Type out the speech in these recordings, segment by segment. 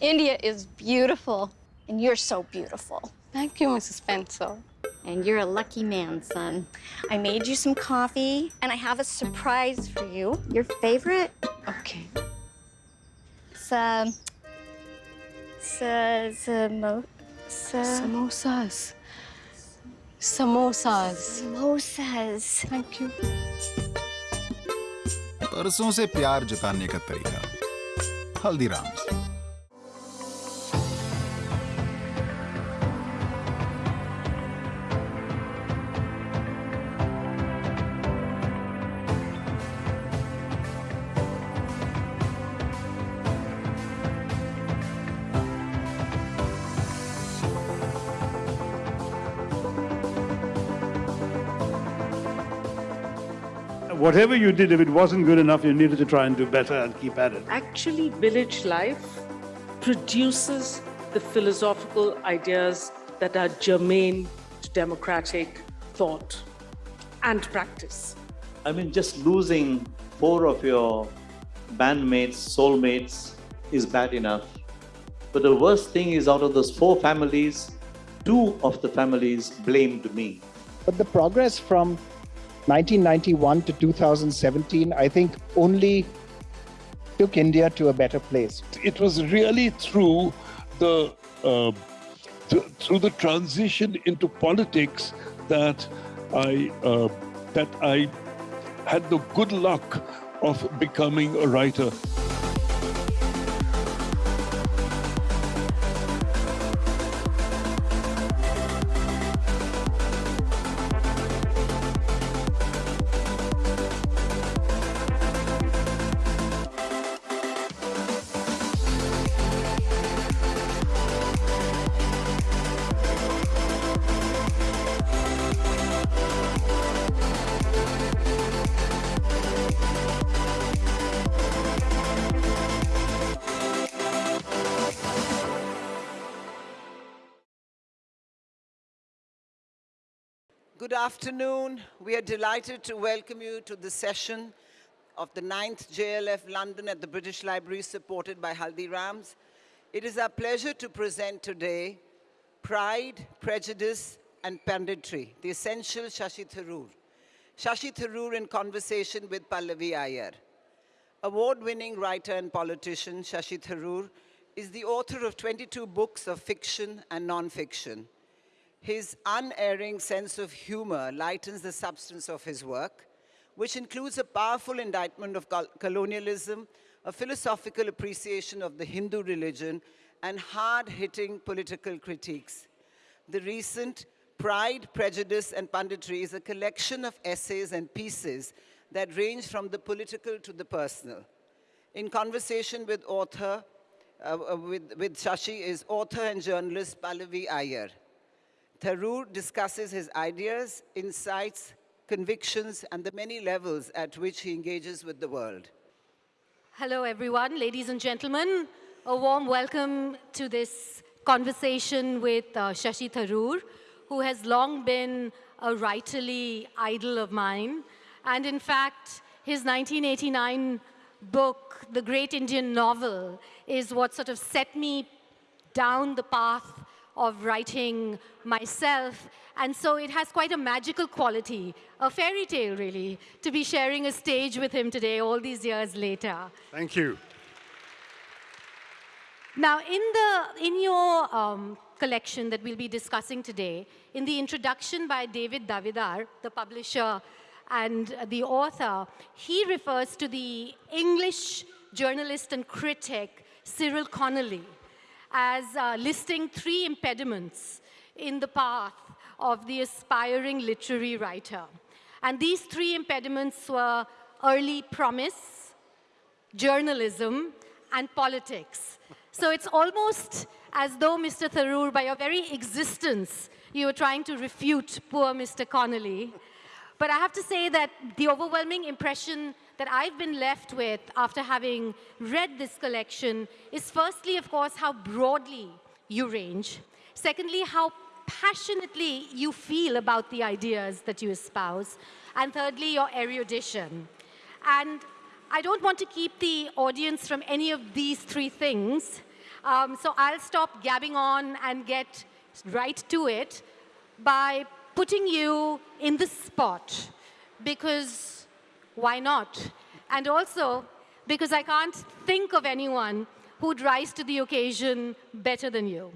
India is beautiful, and you're so beautiful. Thank you, Mrs. Spencer. And you're a lucky man, son. I made you some coffee, and I have a surprise for you. Your favorite? Okay. It's, um, it's, uh, samo- sa- Samosas. Samosas. samosas. Thank you. परसों से प्यार जताने का तरीका Haldiram's Whatever you did, if it wasn't good enough, you needed to try and do better and keep at it. Actually, village life produces the philosophical ideas that are germane to democratic thought and practice. I mean, just losing four of your bandmates, soulmates is bad enough. But the worst thing is, out of those four families, two of the families blamed me. But the progress from 1991 to 2017, I think, only took India to a better place. it was really through the uh, th- through the transition into politics that I uh, that I had the good luck of becoming a writer. Good afternoon. We are delighted to welcome you to the session of the 9th JLF London at the British Library supported by Haldirams. It is our pleasure to present today Pride, Prejudice and Punditry, the essential Shashi Tharoor. Shashi Tharoor in conversation with Pallavi Aiyar. Award-winning writer and politician Shashi Tharoor is the author of 22 books of fiction and non-fiction. His unerring sense of humor lightens the substance of his work, which includes a powerful indictment of colonialism, a philosophical appreciation of the Hindu religion, and hard-hitting political critiques. The recent Pride, Prejudice, and Punditry is a collection of essays and pieces that range from the political to the personal. In conversation with author, uh, uh, with, with Shashi is author and journalist Pallavi Aiyar. Tharoor discusses his ideas, insights, convictions, and the many levels at which he engages with the world. Hello, everyone, ladies and gentlemen. A warm welcome to this conversation with uh, Shashi Tharoor, who has long been a writerly idol of mine. And in fact, his 1989 book, The Great Indian Novel, is what sort of set me down the path of writing myself. And so it has quite a magical quality, a fairy tale really, to be sharing a stage with him today, all these years later. Thank you. Now, in, the, in your um, collection that we'll be discussing today, in the introduction by David Davidar, the publisher and the author, he refers to the English journalist and critic Cyril Connolly as uh, listing three impediments in the path of the aspiring literary writer. And these three impediments were early promise, journalism, and politics. So it's almost as though, Mr. Tharoor, by your very existence, you were trying to refute poor Mr. Connolly. But I have to say that the overwhelming impression that I've been left with after having read this collection is firstly, of course, how broadly you range. Secondly, how passionately you feel about the ideas that you espouse. And thirdly, your erudition. And I don't want to keep the audience from any of these three things. Um, so I'll stop gabbing on and get right to it by putting you in the spot because why not? And also because I can't think of anyone who'd rise to the occasion better than you.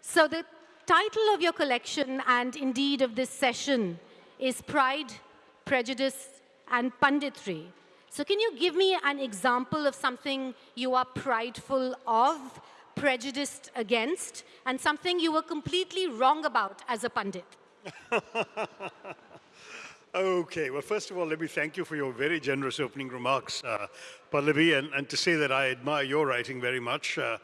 So the title of your collection and indeed of this session is Pride, Prejudice and Punditry. So can you give me an example of something you are prideful of, prejudiced against, and something you were completely wrong about as a pundit? Okay, well, first of all, let me thank you for your very generous opening remarks, uh, Pallavi, and, and to say that I admire your writing very much. Uh,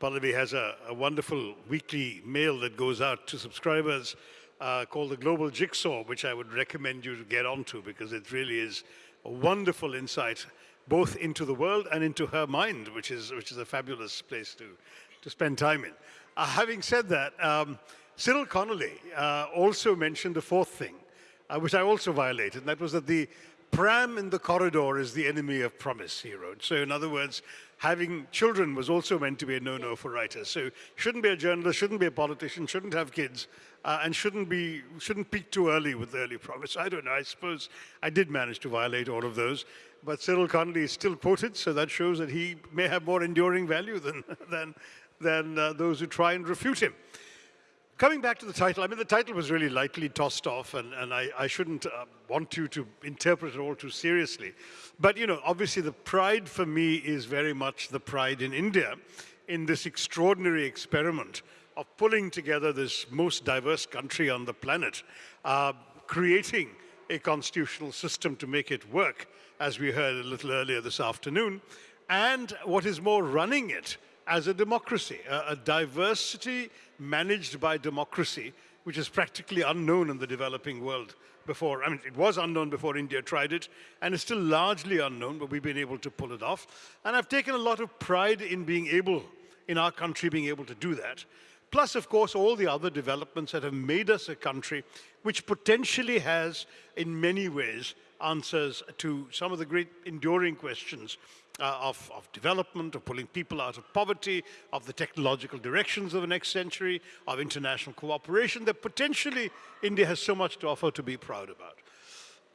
Pallavi has a, a, wonderful weekly mail that goes out to subscribers uh, called the Global Jigsaw, which I would recommend you to get onto because it really is a wonderful insight both into the world and into her mind, which is, which is a fabulous place to, to spend time in. Uh, having said that, um, Cyril Connolly uh, also mentioned the fourth thing, which I also violated, and that was that the pram in the corridor is the enemy of promise, he wrote. So in other words, having children was also meant to be a no-no for writers. So shouldn't be a journalist, shouldn't be a politician, shouldn't have kids, uh, and shouldn't be shouldn't peak too early with early promise. I don't know. I suppose I did manage to violate all of those. But Cyril Connolly is still quoted, so that shows that he may have more enduring value than than than uh, those who try and refute him. Coming back to the title, I mean, the title was really lightly tossed off, and, and I, I shouldn't uh, want you to interpret it all too seriously. But, you know, obviously the pride for me is very much the pride in India in this extraordinary experiment of pulling together this most diverse country on the planet, uh, creating a constitutional system to make it work, as we heard a little earlier this afternoon, and what is more, running it as a democracy, a, a diversity managed by democracy, which is practically unknown in the developing world before. I mean, it was unknown before India tried it, and it's still largely unknown, but we've been able to pull it off. And I've taken a lot of pride in being able, in our country, being able to do that. Plus, of course, all the other developments that have made us a country which potentially has, in many ways, answers to some of the great enduring questions uh, of, of development, of pulling people out of poverty, of the technological directions of the next century, of international cooperation that potentially India has so much to offer to be proud about.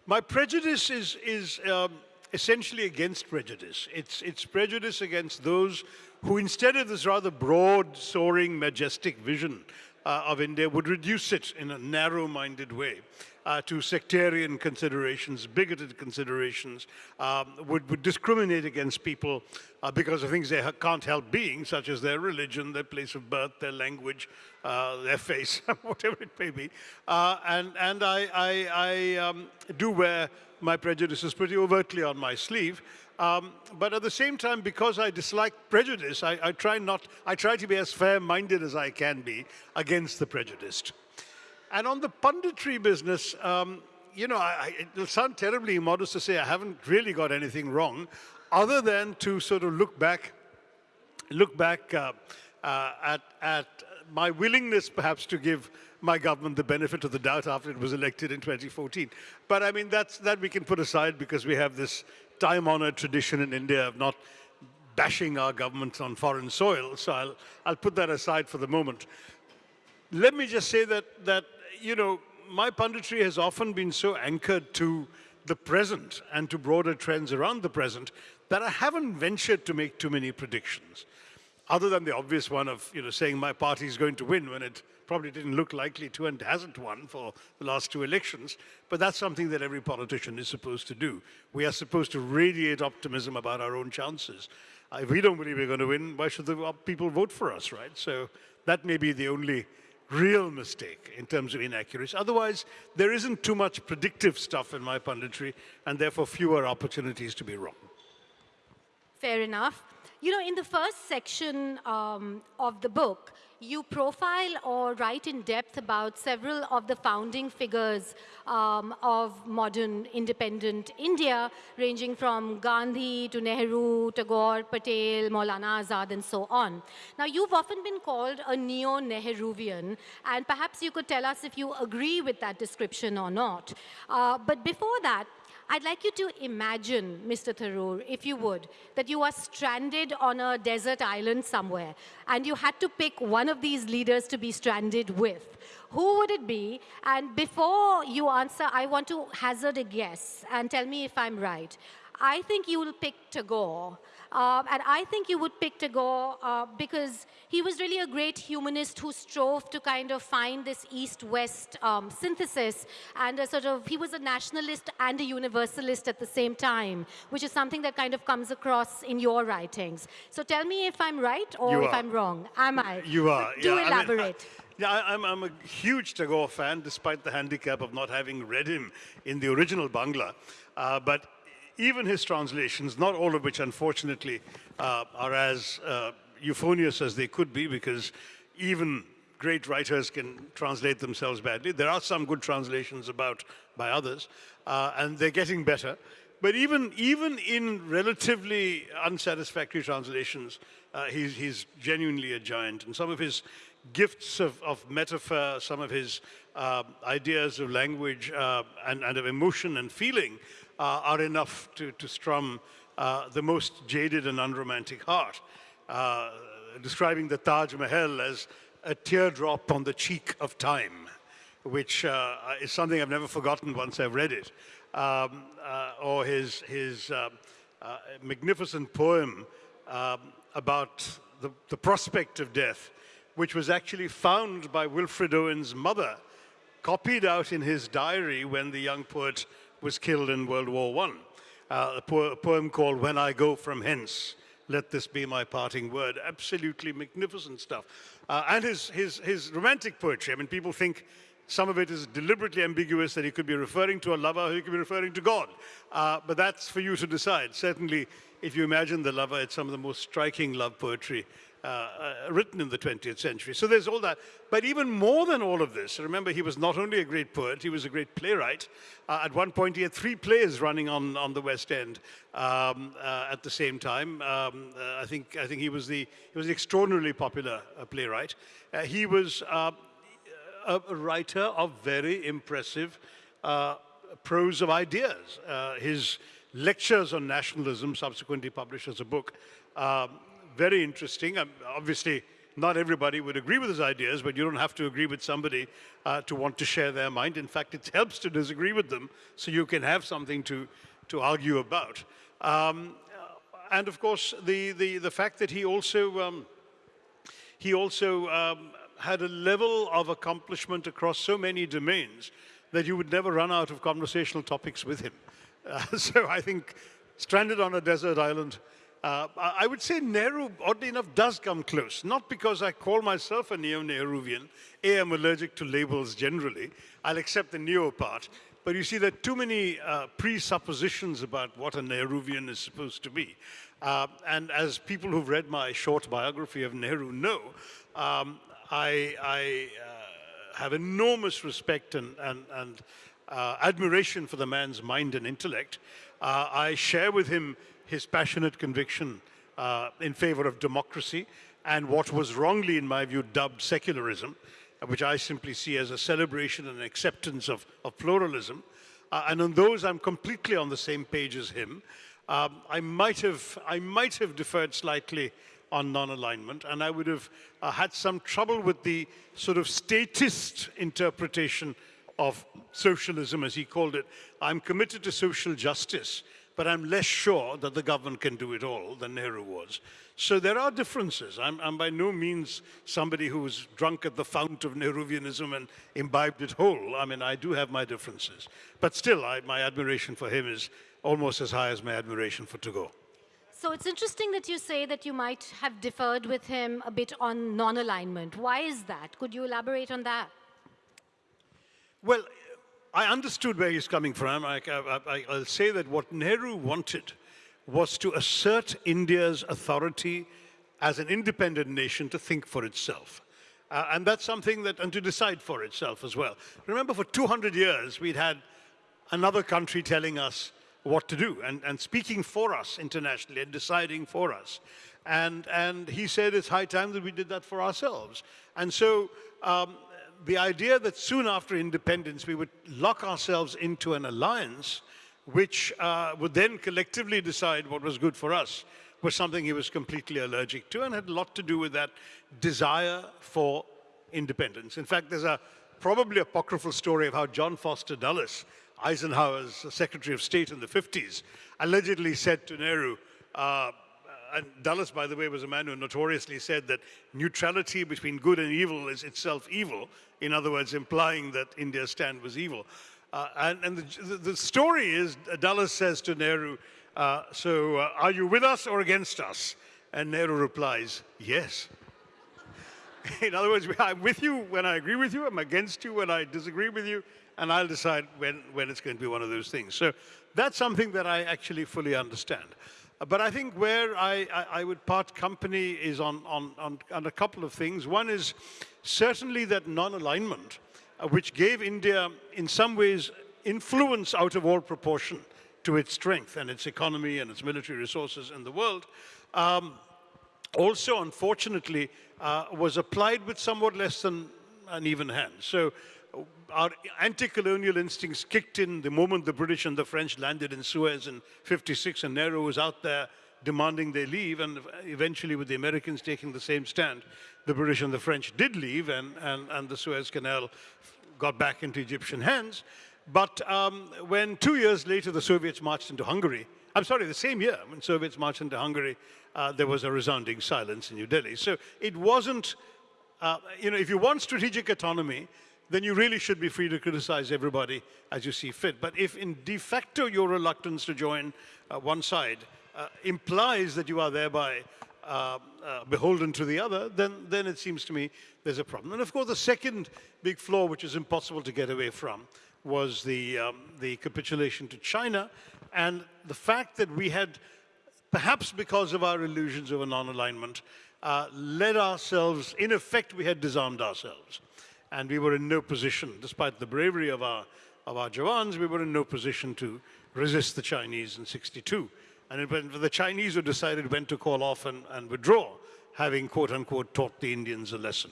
My prejudice is, is um, essentially against prejudice. It's, it's prejudice against those who instead of this rather broad, soaring, majestic vision uh, of India would reduce it in a narrow-minded way uh, to sectarian considerations, bigoted considerations, um, would, would, discriminate against people uh, because of things they can't help being, such as their religion, their place of birth, their language, uh, their face, whatever it may be. Uh, and and I, I, I um, do wear my prejudices pretty overtly on my sleeve. Um, but at the same time, because I dislike prejudice, I, I, try not, I try to be as fair-minded as I can be against the prejudiced. And on the punditry business, um, you know, I, it'll sound terribly modest to say I haven't really got anything wrong, other than to sort of look back, look back uh, uh, at, at my willingness perhaps to give my government the benefit of the doubt after it was elected in 2014. But I mean, that's, that we can put aside because we have this time-honored tradition in India of not bashing our government on foreign soil. So I'll, I'll put that aside for the moment. Let me just say that, that you know, my punditry has often been so anchored to the present and to broader trends around the present that I haven't ventured to make too many predictions. Other than the obvious one of you know, saying my party is going to win when it probably didn't look likely to and hasn't won for the last two elections. But that's something that every politician is supposed to do. We are supposed to radiate optimism about our own chances. Uh, if we don't believe we're going to win, why should the people vote for us, right? So that may be the only real mistake in terms of inaccuracy. Otherwise, there isn't too much predictive stuff in my punditry and therefore fewer opportunities to be wrong. Fair enough. You know, in the first section um, of the book, you profile or write in depth about several of the founding figures um, of modern independent India, ranging from Gandhi to Nehru, Tagore, Patel, Maulana Azad, and so on. Now, you've often been called a neo-Nehruvian, and perhaps you could tell us if you agree with that description or not. Uh, but before that, I'd like you to imagine, Mr. Tharoor, if you would, that you are stranded on a desert island somewhere, and you had to pick one of these leaders to be stranded with. Who would it be? And before you answer, I want to hazard a guess and tell me if I'm right. I think you will pick Tagore. Uh, and I think you would pick Tagore uh, because he was really a great humanist who strove to kind of find this East-West um, synthesis and a sort of, he was a nationalist and a universalist at the same time, which is something that kind of comes across in your writings. So tell me if I'm right or You if are. I'm wrong. Am I? You are. Do yeah, I mean, I- elaborate. yeah, I, I'm, I'm a huge Tagore fan, despite the handicap of not having read him in the original Bangla. Uh, but even his translations, not all of which, unfortunately, uh, are as uh, euphonious as they could be, because even great writers can translate themselves badly. There are some good translations about by others, uh, and they're getting better. But even, even in relatively unsatisfactory translations, uh, he's, he's genuinely a giant. And some of his gifts of, of metaphor, some of his uh, ideas of language uh, and, and of emotion and feeling uh, are enough to, to strum uh, the most jaded and unromantic heart. Uh, describing the Taj Mahal as a teardrop on the cheek of time which uh, is something I've never forgotten once I've read it, um, uh, or his, his uh, magnificent poem um, about the, the prospect of death, which was actually found by Wilfred Owen's mother, copied out in his diary when the young poet was killed in World War I. Uh, a, po- a poem called When I Go From Hence, Let This Be My Parting Word. Absolutely magnificent stuff. Uh, and his, his, his romantic poetry, I mean, people think some of it is deliberately ambiguous that he could be referring to a lover or he could be referring to God. Uh, but that's for you to decide. Certainly, if you imagine the lover, it's some of the most striking love poetry uh, uh, written in the 20th century. So there's all that. But even more than all of this, remember, he was not only a great poet, he was a great playwright. Uh, at one point, he had three plays running on, on the West End um, uh, at the same time. Um, uh, I, think, I think he was the, he was the extraordinarily popular uh, playwright. He was a writer of very impressive prose of ideas. His lectures on nationalism, subsequently published as a book, um, very interesting. Um, obviously, not everybody would agree with his ideas, but you don't have to agree with somebody uh, to want to share their mind. In fact, it helps to disagree with them so you can have something to, to argue about. Um, and of course, the, the, the fact that he also um, he also um, had a level of accomplishment across so many domains that you would never run out of conversational topics with him. Uh, so I think stranded on a desert island, uh, I would say Nehru, oddly enough, does come close. Not because I call myself a neo-Nehruvian. A, I'm allergic to labels generally. I'll accept the neo part. But you see, there are too many uh, presuppositions about what a Nehruvian is supposed to be. Uh, and as people who've read my short biography of Nehru know, um, I, I uh, have enormous respect and, and, and uh, admiration for the man's mind and intellect. Uh, I share with him his passionate conviction uh, in favor of democracy and what was wrongly, in my view, dubbed secularism, uh, which I simply see as a celebration and acceptance of, of pluralism. Uh, and on those, I'm completely on the same page as him. Um, I, might have, I might have deferred slightly on non-alignment, and I would have uh, had some trouble with the sort of statist interpretation of socialism, as he called it. I'm committed to social justice, but I'm less sure that the government can do it all than Nehru was. So there are differences. I'm, I'm by no means somebody who's drunk at the fount of Nehruvianism and imbibed it whole. I mean, I do have my differences. But still, I, my admiration for him is almost as high as my admiration for Tagore. So it's interesting that you say that you might have differed with him a bit on non-alignment. Why is that? Could you elaborate on that? Well, I understood where he's coming from. I, will say that what Nehru wanted was to assert India's authority as an independent nation to think for itself. Uh, and that's something that, and to decide for itself as well. Remember, for 200 years, we'd had another country telling us what to do and, and speaking for us internationally and deciding for us. And, and he said it's high time that we did that for ourselves. And so um, the idea that soon after independence we would lock ourselves into an alliance which uh, would then collectively decide what was good for us, was something he was completely allergic to and had a lot to do with that desire for independence. In fact, there's a probably apocryphal story of how John Foster Dulles, Eisenhower's Secretary of State in the 50s, allegedly said to Nehru, uh, and Dulles, by the way, was a man who notoriously said that neutrality between good and evil is itself evil. In other words, implying that India's stand was evil. Uh, and, and the, the, story is, Dulles says to Nehru, uh, so uh, are you with us or against us? And Nehru replies, yes. In other words, I'm with you when I agree with you, I'm against you when I disagree with you, and I'll decide when, when it's going to be one of those things. So that's something that I actually fully understand. But I think where I, I, I would part company is on, on, on, on, a couple of things. One is certainly that non-alignment, uh, which gave India, in some ways, influence out of all proportion to its strength and its economy and its military resources in the world. Um, also, unfortunately, uh, was applied with somewhat less than an even hand. So our anti-colonial instincts kicked in the moment the British and the French landed in Suez in 56 and Nehru was out there demanding they leave and eventually with the Americans taking the same stand, the British and the French did leave and, and, and the Suez Canal got back into Egyptian hands. But um, when two years later the Soviets marched into Hungary, I'm sorry, the same year when Soviets marched into Hungary, uh, there was a resounding silence in New Delhi. So it wasn't, uh, you know, if you want strategic autonomy, then you really should be free to criticize everybody as you see fit. But if in de facto your reluctance to join uh, one side uh, implies that you are thereby uh, uh, beholden to the other, then, then it seems to me there's a problem. And of course, the second big flaw, which is impossible to get away from, was the, um, the capitulation to China and the fact that we had, perhaps because of our illusions of a non-alignment, uh, led ourselves, in effect, we had disarmed ourselves and we were in no position, despite the bravery of our, of our Jawans, we were in no position to resist the Chinese in 62. And it the Chinese who decided when to call off and, and withdraw, having quote unquote taught the Indians a lesson.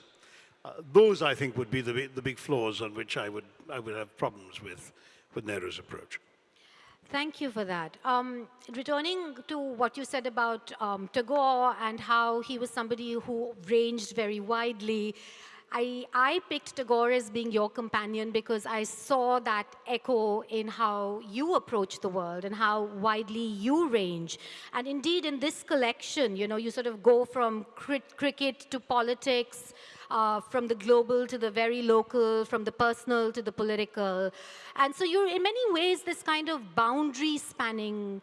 Uh, those, I think, would be the, the big flaws on which I would, I would have problems with, with Nehru's approach. Thank you for that. Um, returning to what you said about um, Tagore and how he was somebody who ranged very widely, I, I picked Tagore as being your companion because I saw that echo in how you approach the world and how widely you range. And indeed, in this collection, you know, you sort of go from cricket to politics, uh, from the global to the very local, from the personal to the political. And so you're, in many ways, this kind of boundary spanning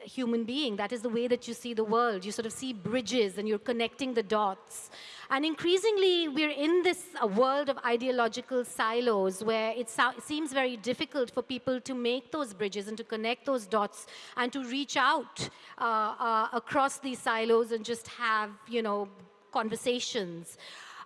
human being. That is the way that you see the world. You sort of see bridges and you're connecting the dots. And increasingly, we're in this uh, world of ideological silos where it, so it, seems very difficult for people to make those bridges and to connect those dots and to reach out uh, uh, across these silos and just have, you know, conversations.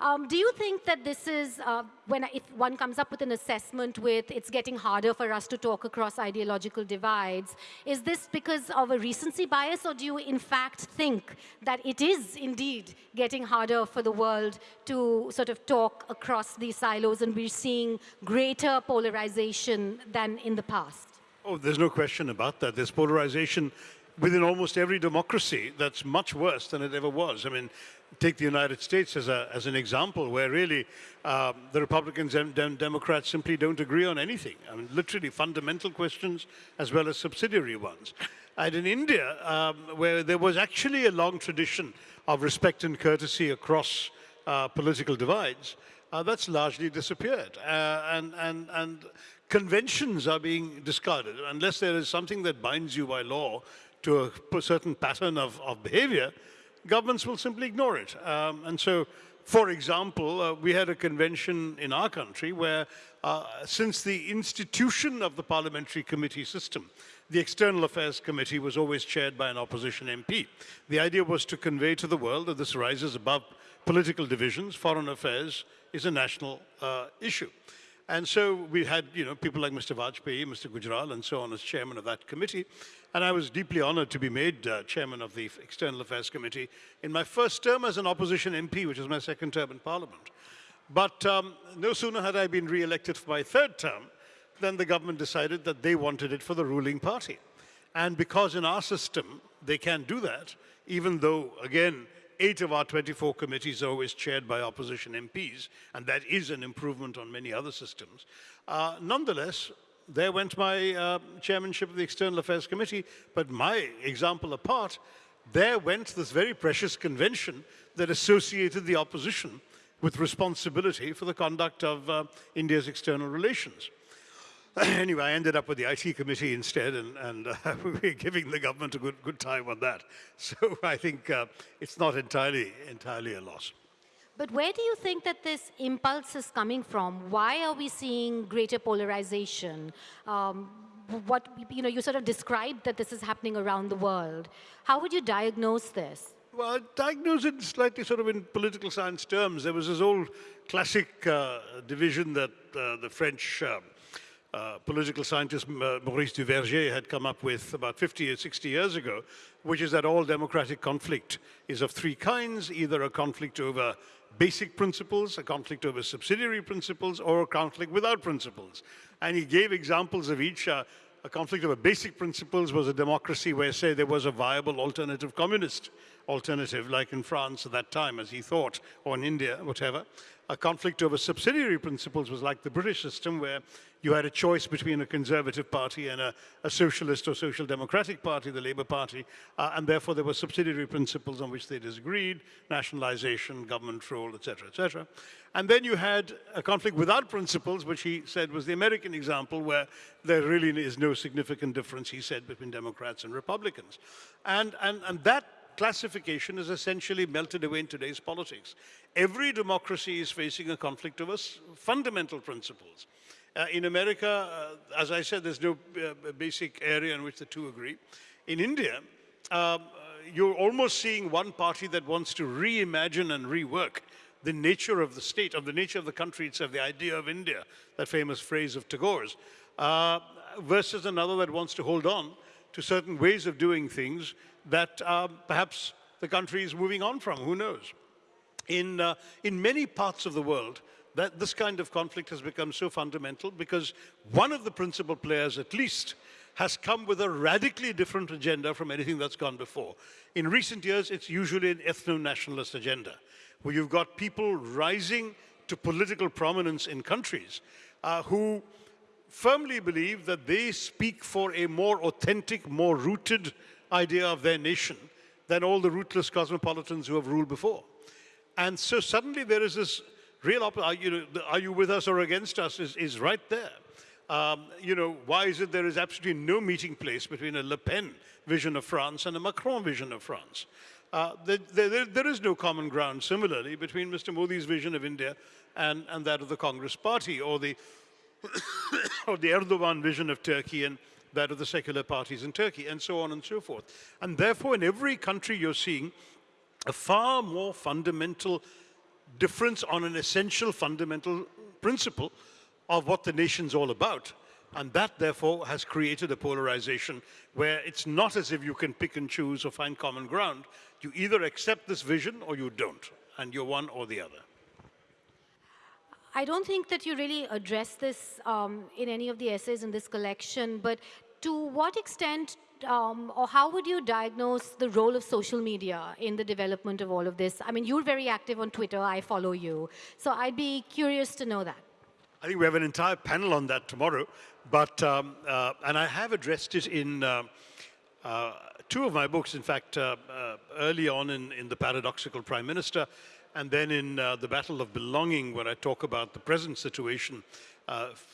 Um, do you think that this is, uh, when if one comes up with an assessment with it's getting harder for us to talk across ideological divides, is this because of a recency bias or do you in fact think that it is indeed getting harder for the world to sort of talk across these silos and we're seeing greater polarization than in the past? Oh, there's no question about that. There's polarization within almost every democracy that's much worse than it ever was. I mean, take the United States as, a, as an example where really um, the Republicans and dem Democrats simply don't agree on anything. I mean, literally fundamental questions as well as subsidiary ones. And in India, um, where there was actually a long tradition of respect and courtesy across uh, political divides, uh, that's largely disappeared. Uh, and, and, and conventions are being discarded. Unless there is something that binds you by law to a certain pattern of, of behavior, governments will simply ignore it. Um, and so, for example, uh, we had a convention in our country where, uh, since the institution of the parliamentary committee system, the External Affairs Committee was always chaired by an opposition MP. The idea was to convey to the world that this rises above political divisions. Foreign affairs is a national uh, issue. And so we had, you know, people like Mr. Vajpayee, Mr. Gujral, and so on as chairman of that committee. And I was deeply honored to be made uh, chairman of the External Affairs Committee in my first term as an opposition MP, which was my second term in Parliament. But um, no sooner had I been re-elected for my third term then the government decided that they wanted it for the ruling party. And because in our system, they can do that, even though, again, eight of our 24 committees are always chaired by opposition MPs, and that is an improvement on many other systems. Uh, nonetheless, there went my uh, chairmanship of the External Affairs Committee, but my example apart, there went this very precious convention that associated the opposition with responsibility for the conduct of uh, India's external relations. anyway, I ended up with the IT committee instead, and, and uh, we're giving the government a good, good time on that. So I think uh, it's not entirely, entirely a loss. But where do you think that this impulse is coming from? Why are we seeing greater polarization? Um, what, you know, you sort of described that this is happening around the world. How would you diagnose this? Well, diagnose it slightly sort of in political science terms. There was this old classic uh, division that uh, the French uh, political scientist uh, Maurice Duverger had come up with about 50 or 60 years ago, which is that all democratic conflict is of three kinds, either a conflict over basic principles, a conflict over subsidiary principles, or a conflict without principles. And he gave examples of each. Uh, a conflict over basic principles was a democracy where, say, there was a viable alternative communist alternative, like in France at that time, as he thought, or in India, whatever. A conflict over subsidiary principles was like the British system, where you had a choice between a conservative party and a, a socialist or social democratic party, the Labour Party, uh, and therefore there were subsidiary principles on which they disagreed, nationalization, government role, etc., etc. And then you had a conflict without principles, which he said was the American example, where there really is no significant difference, he said, between Democrats and Republicans. And, and, and that classification is essentially melted away in today's politics. Every democracy is facing a conflict over fundamental principles. Uh, in America, uh, as I said, there's no uh, basic area in which the two agree. In India, um, you're almost seeing one party that wants to reimagine and rework the nature of the state, of the nature of the country itself, the idea of India, that famous phrase of Tagore's, uh, versus another that wants to hold on to certain ways of doing things that uh, perhaps the country is moving on from, who knows. In, uh, in many parts of the world, that this kind of conflict has become so fundamental because one of the principal players, at least, has come with a radically different agenda from anything that's gone before. In recent years, it's usually an ethno-nationalist agenda, where you've got people rising to political prominence in countries uh, who firmly believe that they speak for a more authentic, more rooted idea of their nation than all the rootless cosmopolitans who have ruled before. And so suddenly there is this real, are you, are you with us or against us is, is right there. Um, you know, why is it there is absolutely no meeting place between a Le Pen vision of France and a Macron vision of France? Uh, there, there, there is no common ground, similarly, between Mr. Modi's vision of India and, and that of the Congress Party, or the, or the Erdogan vision of Turkey and that of the secular parties in Turkey, and so on and so forth. And therefore, in every country, you're seeing a far more fundamental difference on an essential fundamental principle of what the nation's all about. And that, therefore, has created a polarization where it's not as if you can pick and choose or find common ground. You either accept this vision or you don't, and you're one or the other. I don't think that you really address this um, in any of the essays in this collection, but to what extent um, or how would you diagnose the role of social media in the development of all of this? I mean, you're very active on Twitter, I follow you. So I'd be curious to know that. I think we have an entire panel on that tomorrow, but, um, uh, and I have addressed it in uh, uh, two of my books, in fact, uh, uh, early on in, in The Paradoxical Prime Minister, and then in uh, The Battle of Belonging, where I talk about the present situation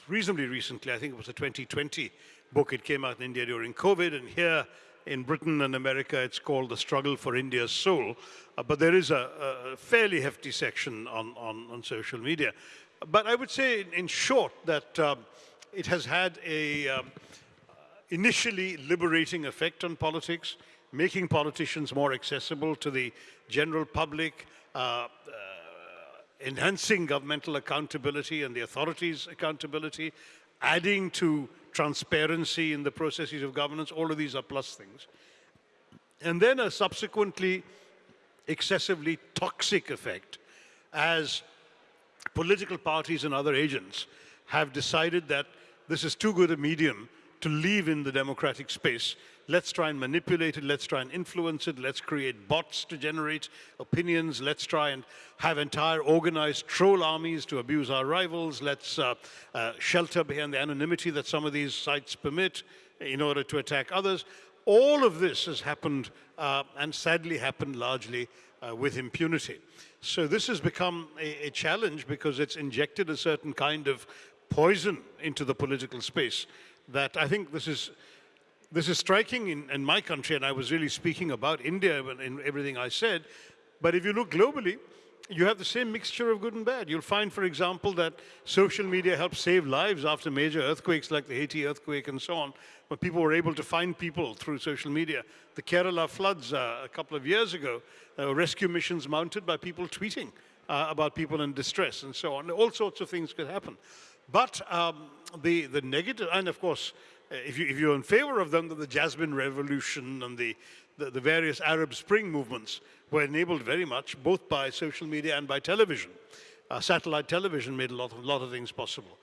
reasonably recently, I think it was a 2020 book. It came out in India during COVID, and here in Britain and America, it's called The Struggle for India's Soul. Uh, but there is a, a, fairly hefty section on, on, on, social media. But I would say, in short, that um, it has had a um, initially liberating effect on politics, making politicians more accessible to the general public, uh, uh, enhancing governmental accountability and the authorities' accountability, adding to transparency in the processes of governance, all of these are plus things. And then a subsequently excessively toxic effect as political parties and other agents have decided that this is too good a medium to leave in the democratic space. Let's try and manipulate it. Let's try and influence it. Let's create bots to generate opinions. Let's try and have entire organized troll armies to abuse our rivals. Let's uh, uh, shelter behind the anonymity that some of these sites permit in order to attack others. All of this has happened uh, and sadly happened largely uh, with impunity. So this has become a, a challenge because it's injected a certain kind of poison into the political space that I think this is this is striking in, in my country, and I was really speaking about India in everything I said. But if you look globally, you have the same mixture of good and bad. You'll find, for example, that social media helped save lives after major earthquakes like the Haiti earthquake and so on, where people were able to find people through social media. The Kerala floods uh, a couple of years ago, uh, rescue missions mounted by people tweeting uh, about people in distress and so on. All sorts of things could happen. But um, the, the negative, and of course, if, you, if you're in favor of them, the Jasmine Revolution and the, the, the, various Arab Spring movements were enabled very much both by social media and by television. Uh, satellite television made a lot of, lot of things possible.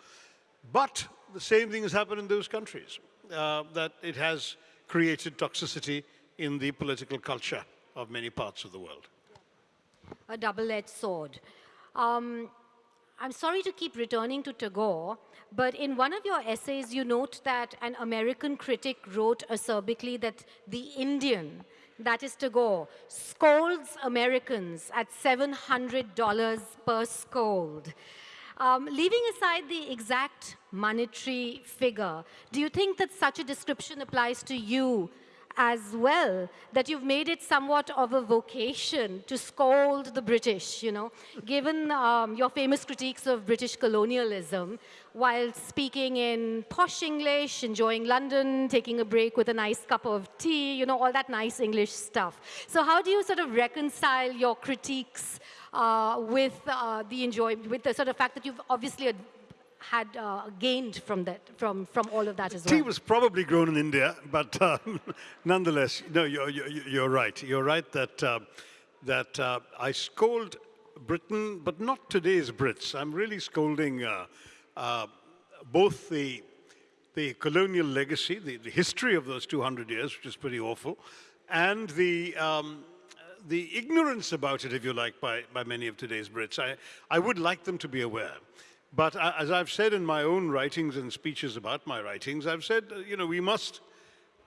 But the same thing has happened in those countries, uh, that it has created toxicity in the political culture of many parts of the world. A double-edged sword. Um, I'm sorry to keep returning to Tagore, but in one of your essays, you note that an American critic wrote acerbically that the Indian, that is Tagore, scolds Americans at $700 per scold. Um, leaving aside the exact monetary figure, do you think that such a description applies to you as well, that you've made it somewhat of a vocation to scold the British, you know, given um, your famous critiques of British colonialism, while speaking in posh English, enjoying London, taking a break with a nice cup of tea, you know, all that nice English stuff. So how do you sort of reconcile your critiques uh, with uh, the enjoy, with the sort of fact that you've obviously had uh, gained from that, from, from all of that as well? Tea was probably grown in India, but um, nonetheless, no, you're, you're, you're, right. You're right that, uh, that uh, I scold Britain, but not today's Brits. I'm really scolding uh, uh, both the, the colonial legacy, the, the history of those 200 years, which is pretty awful, and the, um, the ignorance about it, if you like, by, by many of today's Brits. I, I would like them to be aware but as I've said in my own writings and speeches about my writings, I've said, uh, you know, we must,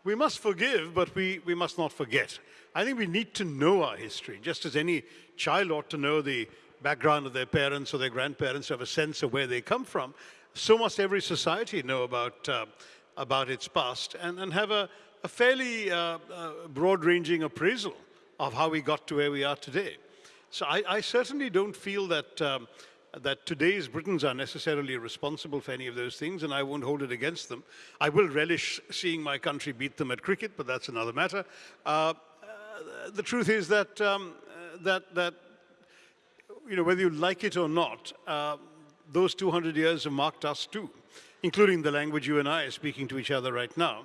we must forgive, but we, we must not forget. I think we need to know our history, just as any child ought to know the background of their parents or their grandparents, have a sense of where they come from. So must every society know about, uh, about its past and, and have a, a fairly uh, uh broad-ranging appraisal of how we got to where we are today. So I, I certainly don't feel that um, that today's Britons are necessarily responsible for any of those things, and I won't hold it against them. I will relish seeing my country beat them at cricket, but that's another matter. Uh, uh, the truth is that, um, uh, that, that, you know, whether you like it or not, uh, those 200 years have marked us too, including the language you and I are speaking to each other right now.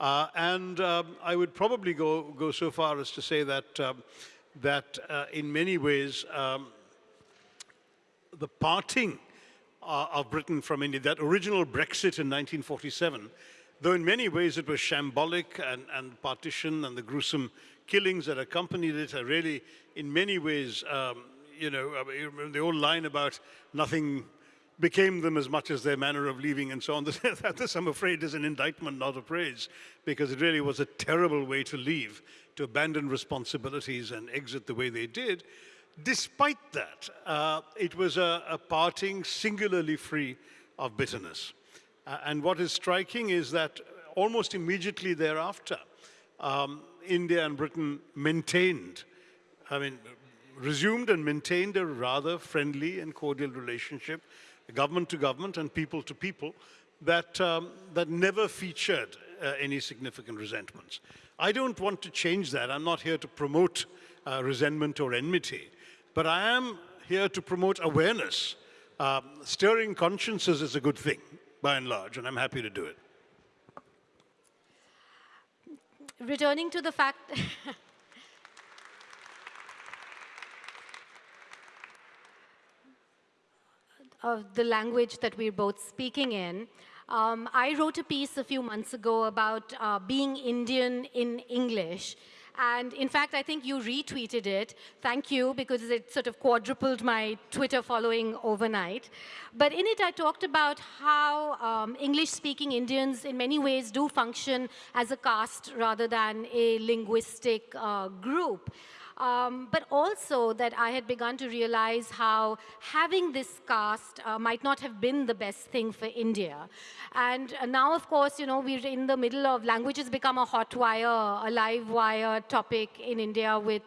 Uh, and um, I would probably go, go so far as to say that, um, that uh, in many ways, the parting uh, of Britain from India, that original Brexit in 1947, though in many ways it was shambolic and, and partition and the gruesome killings that accompanied it are really, in many ways, um, you know, the old line about nothing became them as much as their manner of leaving and so on. this, I'm afraid, is an indictment, not a praise, because it really was a terrible way to leave, to abandon responsibilities and exit the way they did. Despite that, uh, it was a, a, parting singularly free of bitterness. Uh, and what is striking is that almost immediately thereafter, um, India and Britain maintained, I mean, resumed and maintained a rather friendly and cordial relationship, government to government and people to people, that, um, that never featured uh, any significant resentments. I don't want to change that. I'm not here to promote uh, resentment or enmity. But I am here to promote awareness. Um, stirring consciences is a good thing, by and large, and I'm happy to do it. Returning to the fact of the language that we're both speaking in, Um, I wrote a piece a few months ago about uh, being Indian in English. And in fact, I think you retweeted it. Thank you, because it sort of quadrupled my Twitter following overnight. But in it, I talked about how um, English-speaking Indians in many ways do function as a caste rather than a linguistic uh, group. Um, but also that I had begun to realize how having this caste uh, might not have been the best thing for India. And uh, now, of course, you know, we're in the middle of languages become a hot wire, a live wire topic in India with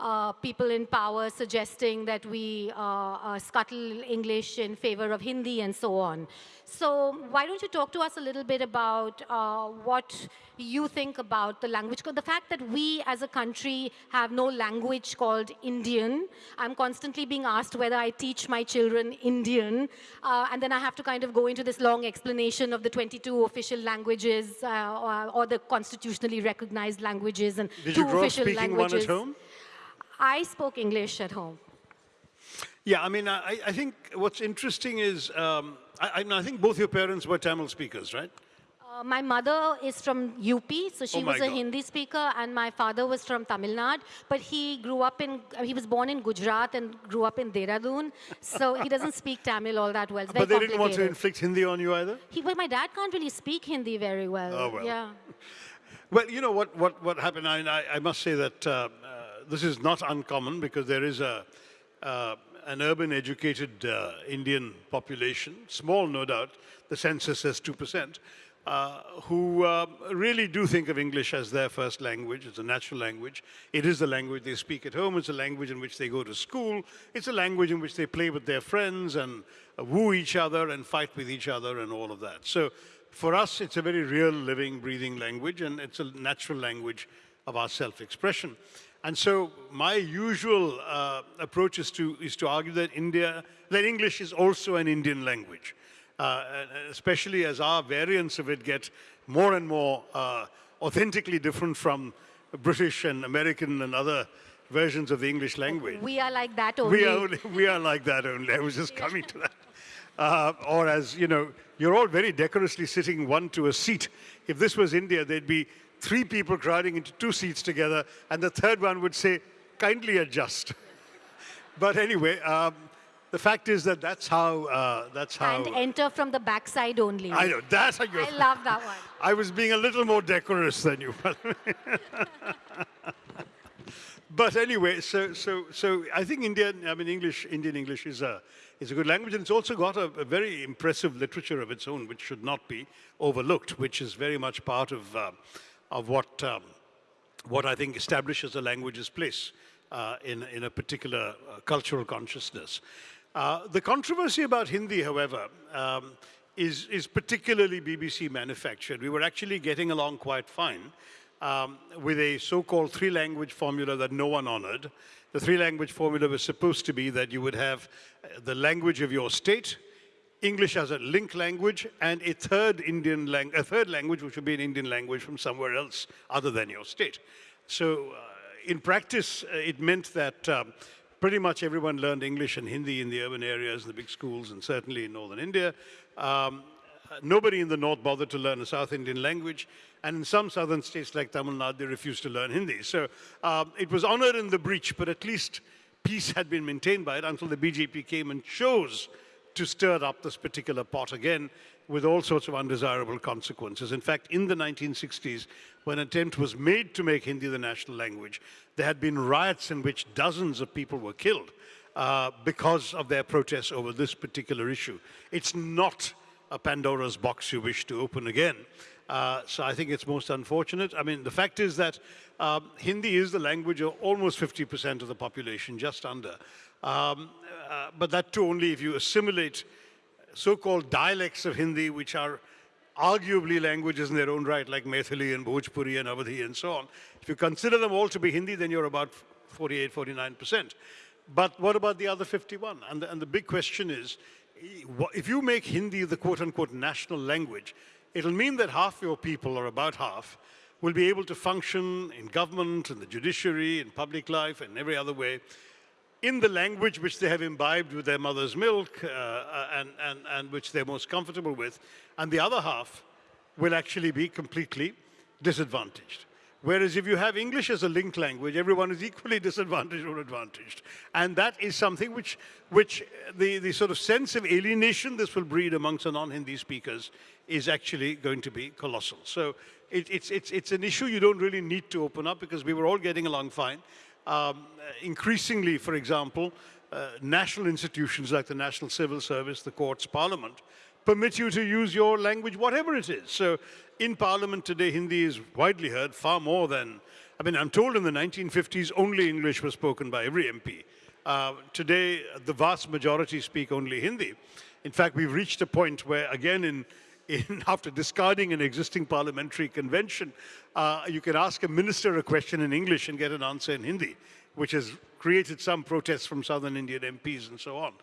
uh, people in power suggesting that we uh, uh, scuttle English in favor of Hindi and so on. So why don't you talk to us a little bit about uh, what you think about the language? The fact that we as a country have no language called Indian. I'm constantly being asked whether I teach my children Indian. Uh, and then I have to kind of go into this long explanation of the 22 official languages uh, or, or, the constitutionally recognized languages and Did two you grow official up speaking languages. One at home? I spoke English at home. Yeah, I mean, I, I think what's interesting is, um, I, I, think both your parents were Tamil speakers, right? Uh, my mother is from UP, so she Oh was a God. Hindi speaker, and my father was from Tamil Nadu. But he grew up in, he was born in Gujarat and grew up in Dehradun, so he doesn't speak Tamil all that well. It's very But they didn't want to inflict Hindi on you either? He, well, my dad can't really speak Hindi very well. Oh, well. Yeah. Well, you know what, what, what happened, I, I, must say that uh, this is not uncommon because there is a, uh, an urban educated uh, Indian population, small no doubt, the census says 2%, uh, who uh, really do think of English as their first language. It's a natural language. It is the language they speak at home. It's a language in which they go to school. It's a language in which they play with their friends and uh, woo each other and fight with each other and all of that. So for us, it's a very real, living, breathing language, and it's a natural language of our self-expression. And so my usual uh, approach is to, is to argue that India, that English is also an Indian language, uh, especially as our variants of it get more and more uh, authentically different from British and American and other versions of the English language. We are like that only. We are, only, we are like that only. I was just coming to that. Uh, or as, you know, you're all very decorously sitting one to a seat. If this was India, there'd be three people crowding into two seats together, and the third one would say, kindly adjust. but anyway, um, the fact is that that's how, uh, that's how... and enter from the backside only. I know, that's how you... I love that one. I was being a little more decorous than you. but anyway, so, so, so I think Indian, I mean, English, Indian English is a, is a good language, and it's also got a, a very impressive literature of its own, which should not be overlooked, which is very much part of, uh, of what, um, what I think establishes a language's place uh, in, in a particular uh, cultural consciousness. Uh, the controversy about Hindi, however, um, is, is particularly BJP manufactured. We were actually getting along quite fine um, with a so-called three-language formula that no one honored. The three-language formula was supposed to be that you would have uh, the language of your state, English as a link language, and a third Indian lang a third language which would be an Indian language from somewhere else other than your state. So uh, in practice, uh, it meant that um, pretty much everyone learned English and Hindi in the urban areas, the big schools, and certainly in northern India. Um, nobody in the north bothered to learn a South Indian language, and in some southern states like Tamil Nadu, they refused to learn Hindi. So um, it was honored in the breach, but at least peace had been maintained by it until the BJP came and chose to stir up this particular pot again with all sorts of undesirable consequences. In fact, in the 1960s, when an attempt was made to make Hindi the national language, there had been riots in which dozens of people were killed uh, because of their protests over this particular issue. It's not a Pandora's box you wish to open again. Uh, so I think it's most unfortunate. I mean, the fact is that um, Hindi is the language of almost 50% of the population, just under. Um, uh, but that too only if you assimilate so-called dialects of Hindi, which are arguably languages in their own right, like Maithili and Bhojpuri and Awadhi and so on. If you consider them all to be Hindi, then you're about 48, 49%. But what about the other 51? And the, and the big question is, if you make Hindi the quote-unquote national language, it'll mean that half your people, or about half, will be able to function in government, in the judiciary, in public life, and every other way, in the language which they have imbibed with their mother's milk uh, and, and, and which they're most comfortable with, and the other half will actually be completely disadvantaged. Whereas if you have English as a linked language, everyone is equally disadvantaged or advantaged. And that is something which, which the, the sort of sense of alienation this will breed amongst the non-Hindi speakers is actually going to be colossal. So it, it's, it's, it's an issue you don't really need to open up because we were all getting along fine. Um, increasingly, for example, uh, national institutions like the National Civil Service, the courts, Parliament, permit you to use your language, whatever it is. So in Parliament today, Hindi is widely heard far more than, I mean, I'm told in the 1950s only English was spoken by every MP. Uh, today, the vast majority speak only Hindi. In fact, we've reached a point where, again, in, in after discarding an existing parliamentary convention, uh, you can ask a minister a question in English and get an answer in Hindi, which has created some protests from southern Indian MPs and so on.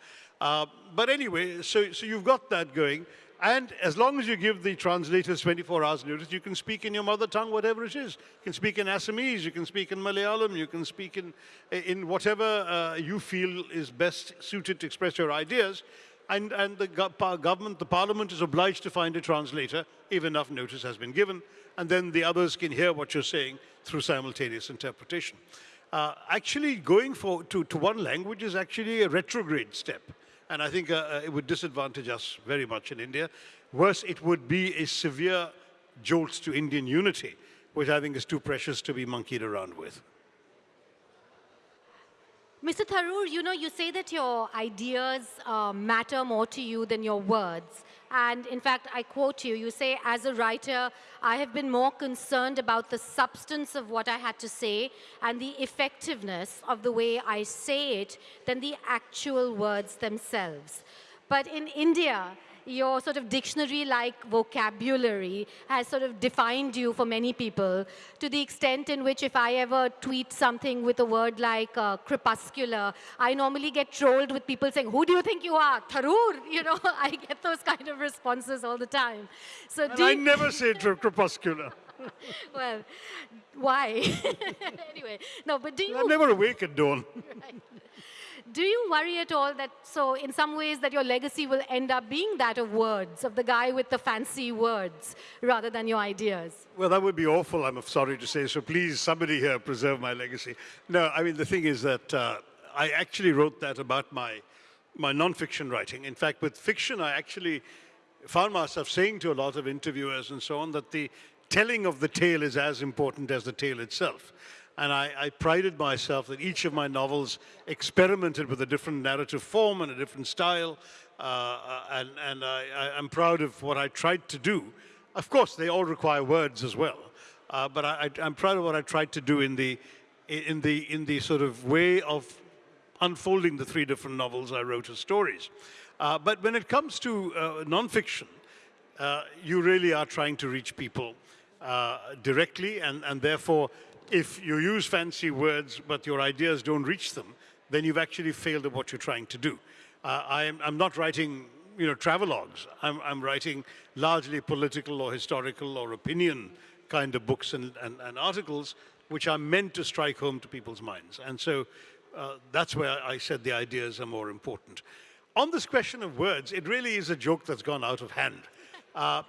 Uh, but anyway, so, so you've got that going. And as long as you give the translators 24 hours notice, you can speak in your mother tongue, whatever it is. You can speak in Assamese, you can speak in Malayalam, you can speak in, in whatever uh, you feel is best suited to express your ideas. And, and the government, the parliament is obliged to find a translator if enough notice has been given. And then the others can hear what you're saying through simultaneous interpretation. Uh, actually, going for, to, to one language is actually a retrograde step. And I think uh, uh, it would disadvantage us very much in India. Worse, it would be a severe jolt to Indian unity, which I think is too precious to be monkeyed around with. Mr. Tharoor, you know, you say that your ideas uh, matter more to you than your words. And in fact, I quote you, you say, as a writer, I have been more concerned about the substance of what I had to say and the effectiveness of the way I say it than the actual words themselves. But in India, your sort of dictionary-like vocabulary has sort of defined you for many people to the extent in which if I ever tweet something with a word like uh, crepuscular, I normally get trolled with people saying, who do you think you are? Tharoor? You know, I get those kind of responses all the time. So I never say crepuscular. well, why? anyway, no, but do you... I'm never awake at dawn. right. Do you worry at all that, so in some ways, that your legacy will end up being that of words, of the guy with the fancy words, rather than your ideas? Well, that would be awful, I'm sorry to say. So please, somebody here, preserve my legacy. No, I mean, the thing is that uh, I actually wrote that about my, my nonfiction writing. In fact, with fiction, I actually found myself saying to a lot of interviewers and so on that the telling of the tale is as important as the tale itself. And I, I, prided myself that each of my novels experimented with a different narrative form and a different style. Uh, uh and, and I, am proud of what I tried to do. Of course, they all require words as well. Uh, but I, am proud of what I tried to do in the, in, the, in the sort of way of unfolding the three different novels I wrote as stories. Uh, but when it comes to uh, nonfiction, uh, you really are trying to reach people directly, and, and therefore if you use fancy words but your ideas don't reach them, then you've actually failed at what you're trying to do. Uh, I'm, I'm, not writing you know, travelogues. I'm, I'm, writing largely political or historical or opinion kind of books and, and, and, articles which are meant to strike home to people's minds. And so uh, that's where I said the ideas are more important. On this question of words, it really is a joke that's gone out of hand. Uh,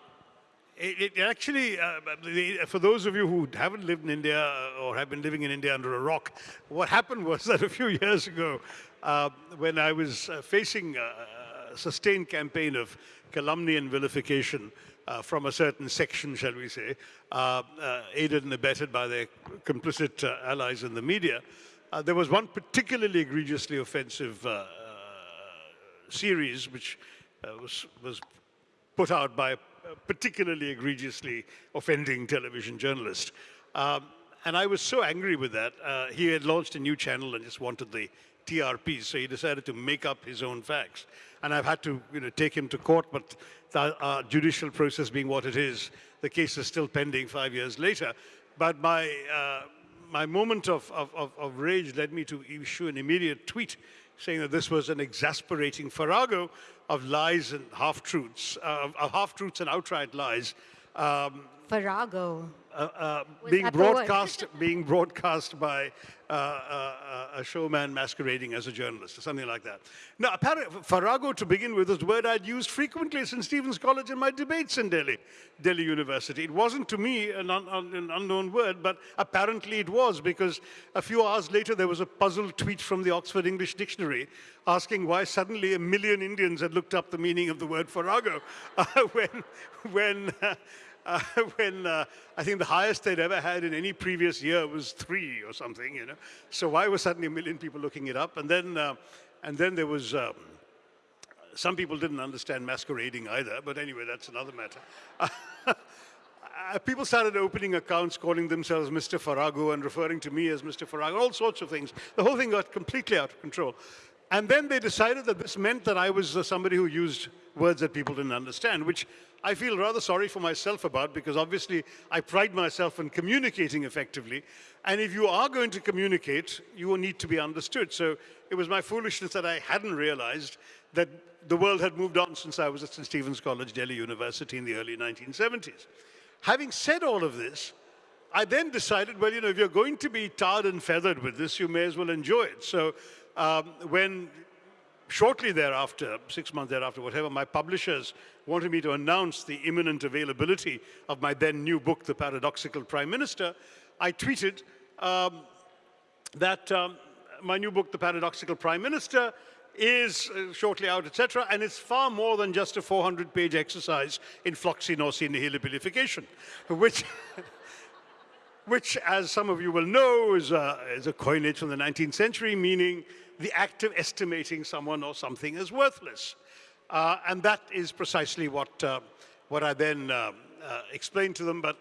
it, it actually, uh, for those of you who haven't lived in India uh, or have been living in India under a rock, what happened was that a few years ago, uh, when I was uh, facing a sustained campaign of calumny and vilification uh, from a certain section, shall we say, uh, aided and abetted by their complicit allies in the media, there was one particularly egregiously offensive series which was, was put out by particularly egregiously offending television journalist. Um, and I was so angry with that. Uh, he had launched a new channel and just wanted the TRPs, so he decided to make up his own facts. And I've had to you know, take him to court, but the uh, judicial process being what it is, the case is still pending five years later. But my, uh, my moment of, of, of, rage led me to issue an immediate tweet saying that this was an exasperating farrago of lies and half-truths, uh, of half-truths and outright lies, um, Farrago. uh, uh, being that the word? broadcast being broadcast by uh, uh, a showman masquerading as a journalist or something like that. Now, apparently, Farrago to begin with is a word I'd used frequently since St. Stephen's College in my debates in Delhi, Delhi University. It wasn't to me an, un, an unknown word, but apparently it was because a few hours later there was a puzzled tweet from the Oxford English Dictionary asking why suddenly a million Indians had looked up the meaning of the word Farrago uh, when, when uh, when uh, I think the highest they'd ever had in any previous year was three or something, you know. So why were suddenly a million people looking it up? And then, uh, and then there was, um, some people didn't understand masquerading either, but anyway, that's another matter. Uh, people started opening accounts calling themselves Mr. Farrago and referring to me as Mr. Farrago, all sorts of things. The whole thing got completely out of control. And then they decided that this meant that I was uh, somebody who used words that people didn't understand, which I feel rather sorry for myself about because obviously I pride myself in communicating effectively. And if you are going to communicate, you will need to be understood. So it was my foolishness that I hadn't realized that the world had moved on since I was at St. Stephen's College, Delhi University in the early 1970s. Having said all of this, I then decided, well, you know, if you're going to be tarred and feathered with this, you may as well enjoy it. So um, when shortly thereafter, six months thereafter, whatever, my publishers wanted me to announce the imminent availability of my then new book, The Paradoxical Prime Minister, I tweeted um, that um, my new book, The Paradoxical Prime Minister, is uh, shortly out, etc., and it's far more than just a 400-page exercise in floccinaucinihilipilification, which, which, as some of you will know, is a, is a coinage from the 19th century, meaning the act of estimating someone or something as worthless. Uh, and that is precisely what, uh, what I then uh, uh explained to them. But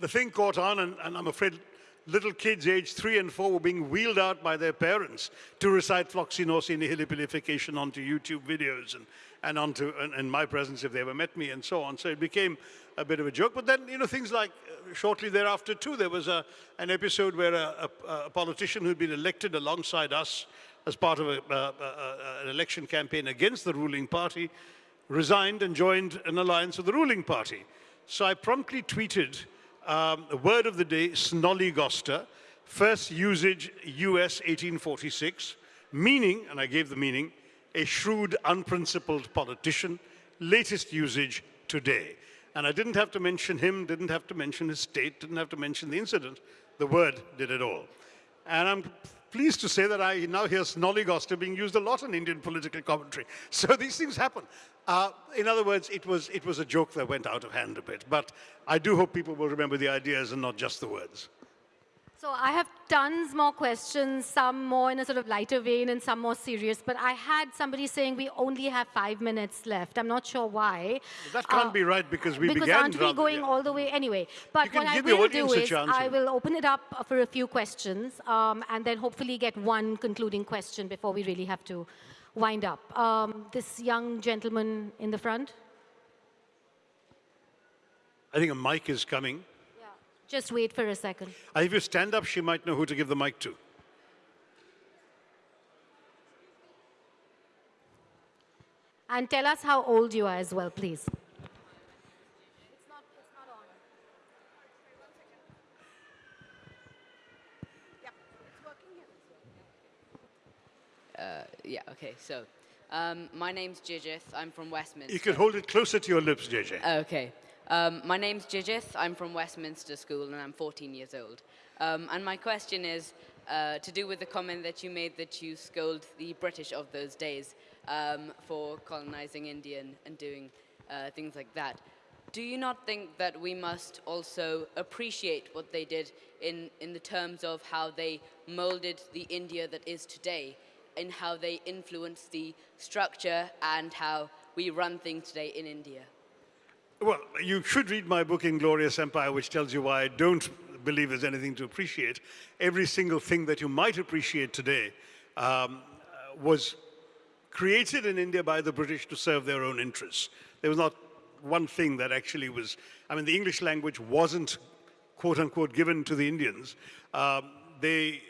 the thing caught on, and, and I'm afraid little kids aged three and four were being wheeled out by their parents to recite floccinaucinihilipilification onto YouTube videos and, and onto and, and, my presence if they ever met me and so on. So it became a bit of a joke. But then, you know, things like uh, shortly thereafter too, there was a, an episode where a, a, a politician who'd been elected alongside us as part of a, uh, uh, uh, an election campaign against the ruling party resigned and joined an alliance with the ruling party. So I promptly tweeted um, the word of the day, snollygoster, first usage US 1846, meaning, and I gave the meaning, a shrewd, unprincipled politician, latest usage today. And I didn't have to mention him, didn't have to mention his state, didn't have to mention the incident. The word did it all. And I'm pleased to say that I now hear snollygoster being used a lot in Indian political commentary. So these things happen. Uh, in other words, it was, it was a joke that went out of hand a bit. But I do hope people will remember the ideas and not just the words. So I have tons more questions, some more in a sort of lighter vein and some more serious. But I had somebody saying we only have five minutes left. I'm not sure why. That can't uh, be right because we because began. Because aren't we going yeah. all the way anyway? But what I will do is I will open it up for a few questions um, and then hopefully get one concluding question before we really have to wind up. Um, this young gentleman in the front. I think a mic is coming. Just wait for a second. Uh, if you stand up, she might know who to give the mic to. And tell us how old you are as well, please. Uh, yeah, okay, so um, my name's Jijith. I'm from Westminster. You can hold it closer to your lips, JJ. Okay. Um, my name's Jijith. I'm from Westminster School and I'm 14 years old. Um, and my question is uh, to do with the comment that you made that you scold the British of those days um, for colonizing India and, and doing uh, things like that. Do you not think that we must also appreciate what they did in, in the terms of how they molded the India that is today, in how they influenced the structure and how we run things today in India? Well, you should read my book, Inglorious Empire, which tells you why I don't believe there's anything to appreciate. Every single thing that you might appreciate today um, was created in India by the British to serve their own interests. There was not one thing that actually was, I mean, the English language wasn't, quote unquote, given to the Indians. Um, they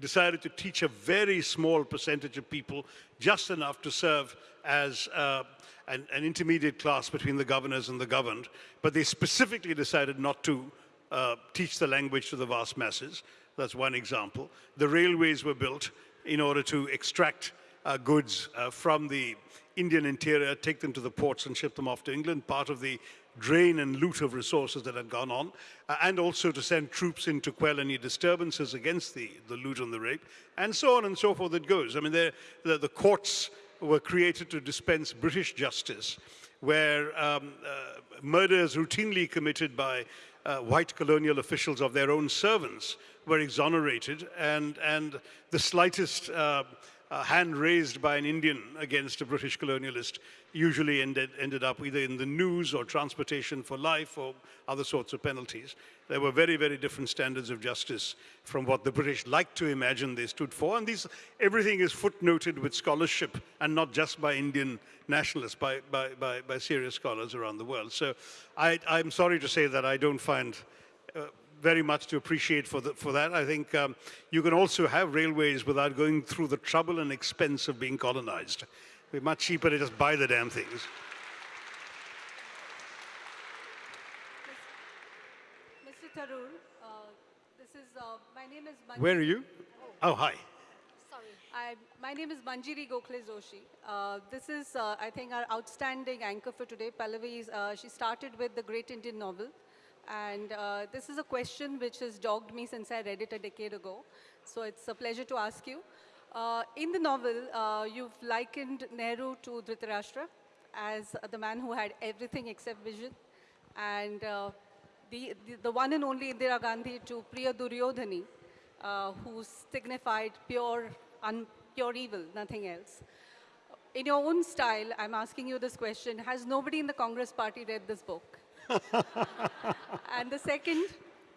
decided to teach a very small percentage of people, just enough to serve as uh, an, an intermediate class between the governors and the governed. But they specifically decided not to uh, teach the language to the vast masses. That's one example. The railways were built in order to extract uh, goods uh, from the Indian interior, take them to the ports and ship them off to England, part of the drain and loot of resources that had gone on, uh, and also to send troops in to quell any disturbances against the, the loot and the rape, and so on and so forth it goes. I mean, the, the courts were created to dispense British justice, where um, uh, murders routinely committed by uh, white colonial officials of their own servants were exonerated, and, and the slightest uh, uh, hand raised by an Indian against a British colonialist usually ended, ended up either in the news or transportation for life or other sorts of penalties. There were very, very different standards of justice from what the British liked to imagine they stood for. And these, everything is footnoted with scholarship and not just by Indian nationalists, by, by, by, by serious scholars around the world. So I, I'm sorry to say that I don't find very much to appreciate for, the, for that. I think um, you can also have railways without going through the trouble and expense of being colonized. It'd be much cheaper to just buy the damn things. Mr. Tharoor, uh, this is, uh, my name is Manjiri. Where are you? Oh, hi. Sorry. I, my name is Manjiri Gokhale Joshi. Uh, this is, uh, I think, our outstanding anchor for today. Pallavi, uh, she started with the Great Indian Novel. And uh, this is a question which has dogged me since I read it a decade ago. So it's a pleasure to ask you. Uh, in the novel, uh, you've likened Nehru to Dhritarashtra as the man who had everything except vision. And uh, the, the, the, one and only Indira Gandhi to Priya Duryodhani, uh, who signified pure, un, pure evil, nothing else. In your own style, I'm asking you this question. Has nobody in the Congress party read this book? and the second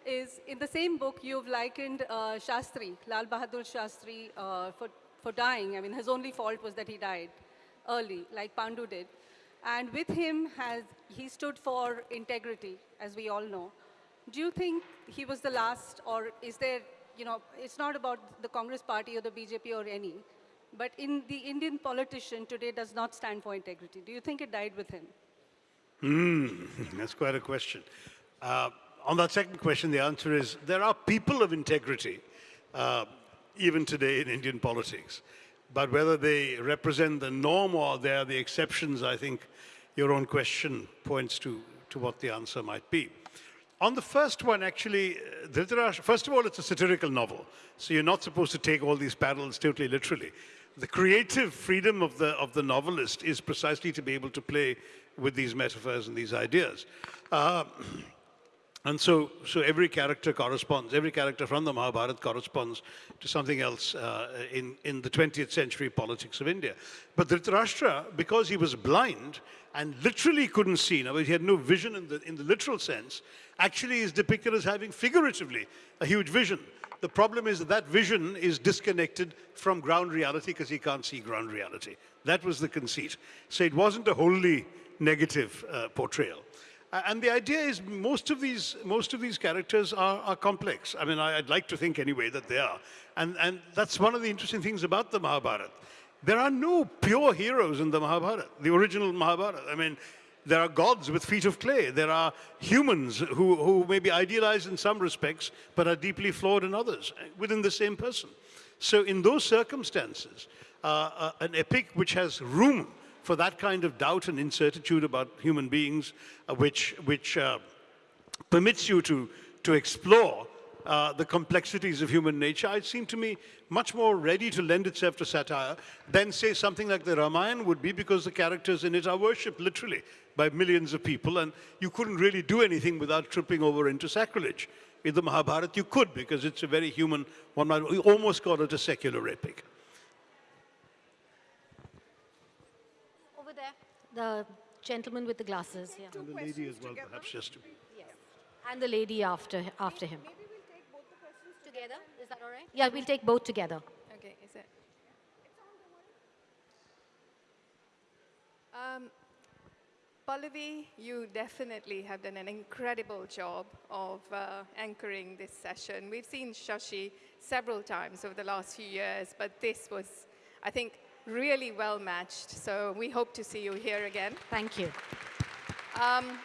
is, in the same book, you've likened uh, Shastri, Lal Bahadur Shastri, uh, for, for dying. I mean, his only fault was that he died early, like Pandu did. And with him, has, he stood for integrity, as we all know. Do you think he was the last, or is there, you know, it's not about the Congress party or the BJP or any, but in the Indian politician today does not stand for integrity. Do you think it died with him? Hmm, that's quite a question. Uh, on that second question, the answer is there are people of integrity, uh, even today in Indian politics. But whether they represent the norm or they are the exceptions, I think your own question points to, to what the answer might be. On the first one, actually, uh, first of all, it's a satirical novel. So you're not supposed to take all these parallels totally literally. The creative freedom of the, of the novelist is precisely to be able to play with these metaphors and these ideas. Uh, and so, so every character corresponds, every character from the Mahabharata corresponds to something else uh, in, in the 20th century politics of India. But Dhritarashtra, because he was blind and literally couldn't see, words, he had no vision in the, in the literal sense, actually is depicted as having figuratively a huge vision. The problem is that that vision is disconnected from ground reality because he can't see ground reality. That was the conceit. So it wasn't a wholly negative uh, portrayal. And the idea is most of these, most of these characters are, are complex. I mean, I, would like to think anyway that they are. And, and that's one of the interesting things about the Mahabharata. There are no pure heroes in the Mahabharata, the original Mahabharata. I mean, there are gods with feet of clay. There are humans who, who may be idealized in some respects, but are deeply flawed in others, within the same person. So in those circumstances, uh, uh, an epic which has room for that kind of doubt and incertitude about human beings, uh, which, which uh, permits you to, to explore uh, the complexities of human nature, it seemed to me much more ready to lend itself to satire than, say, something like the Ramayana would be, because the characters in it are worshipped literally by millions of people, and you couldn't really do anything without tripping over into sacrilege. In the Mahabharata, you could, because it's a very human, one might almost call it a secular epic. The gentleman with the glasses. Yeah. And the lady as well, together? perhaps just to. Yes. And the lady after, after him. Maybe we'll take both the questions together. Is that all right? Yeah, we'll take both together. Okay, is it? Um, Pallavi, you definitely have done an incredible job of uh, anchoring this session. We've seen Shashi several times over the last few years, but this was, I think, really well matched. So we hope to see you here again. Thank you. Um,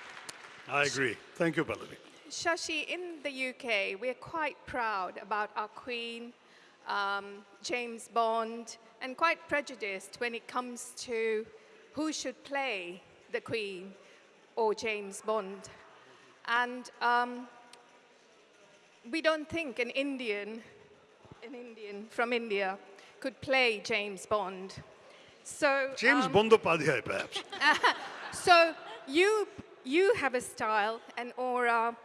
I agree. Thank you, Pallavi. Shashi, in the UK, we're quite proud about our Queen, um, James Bond, and quite prejudiced when it comes to who should play the Queen or James Bond. And um, we don't think an Indian, an Indian from India, could play James Bond. So James um, Bondopadhyay, perhaps. so you you have a style, an aura,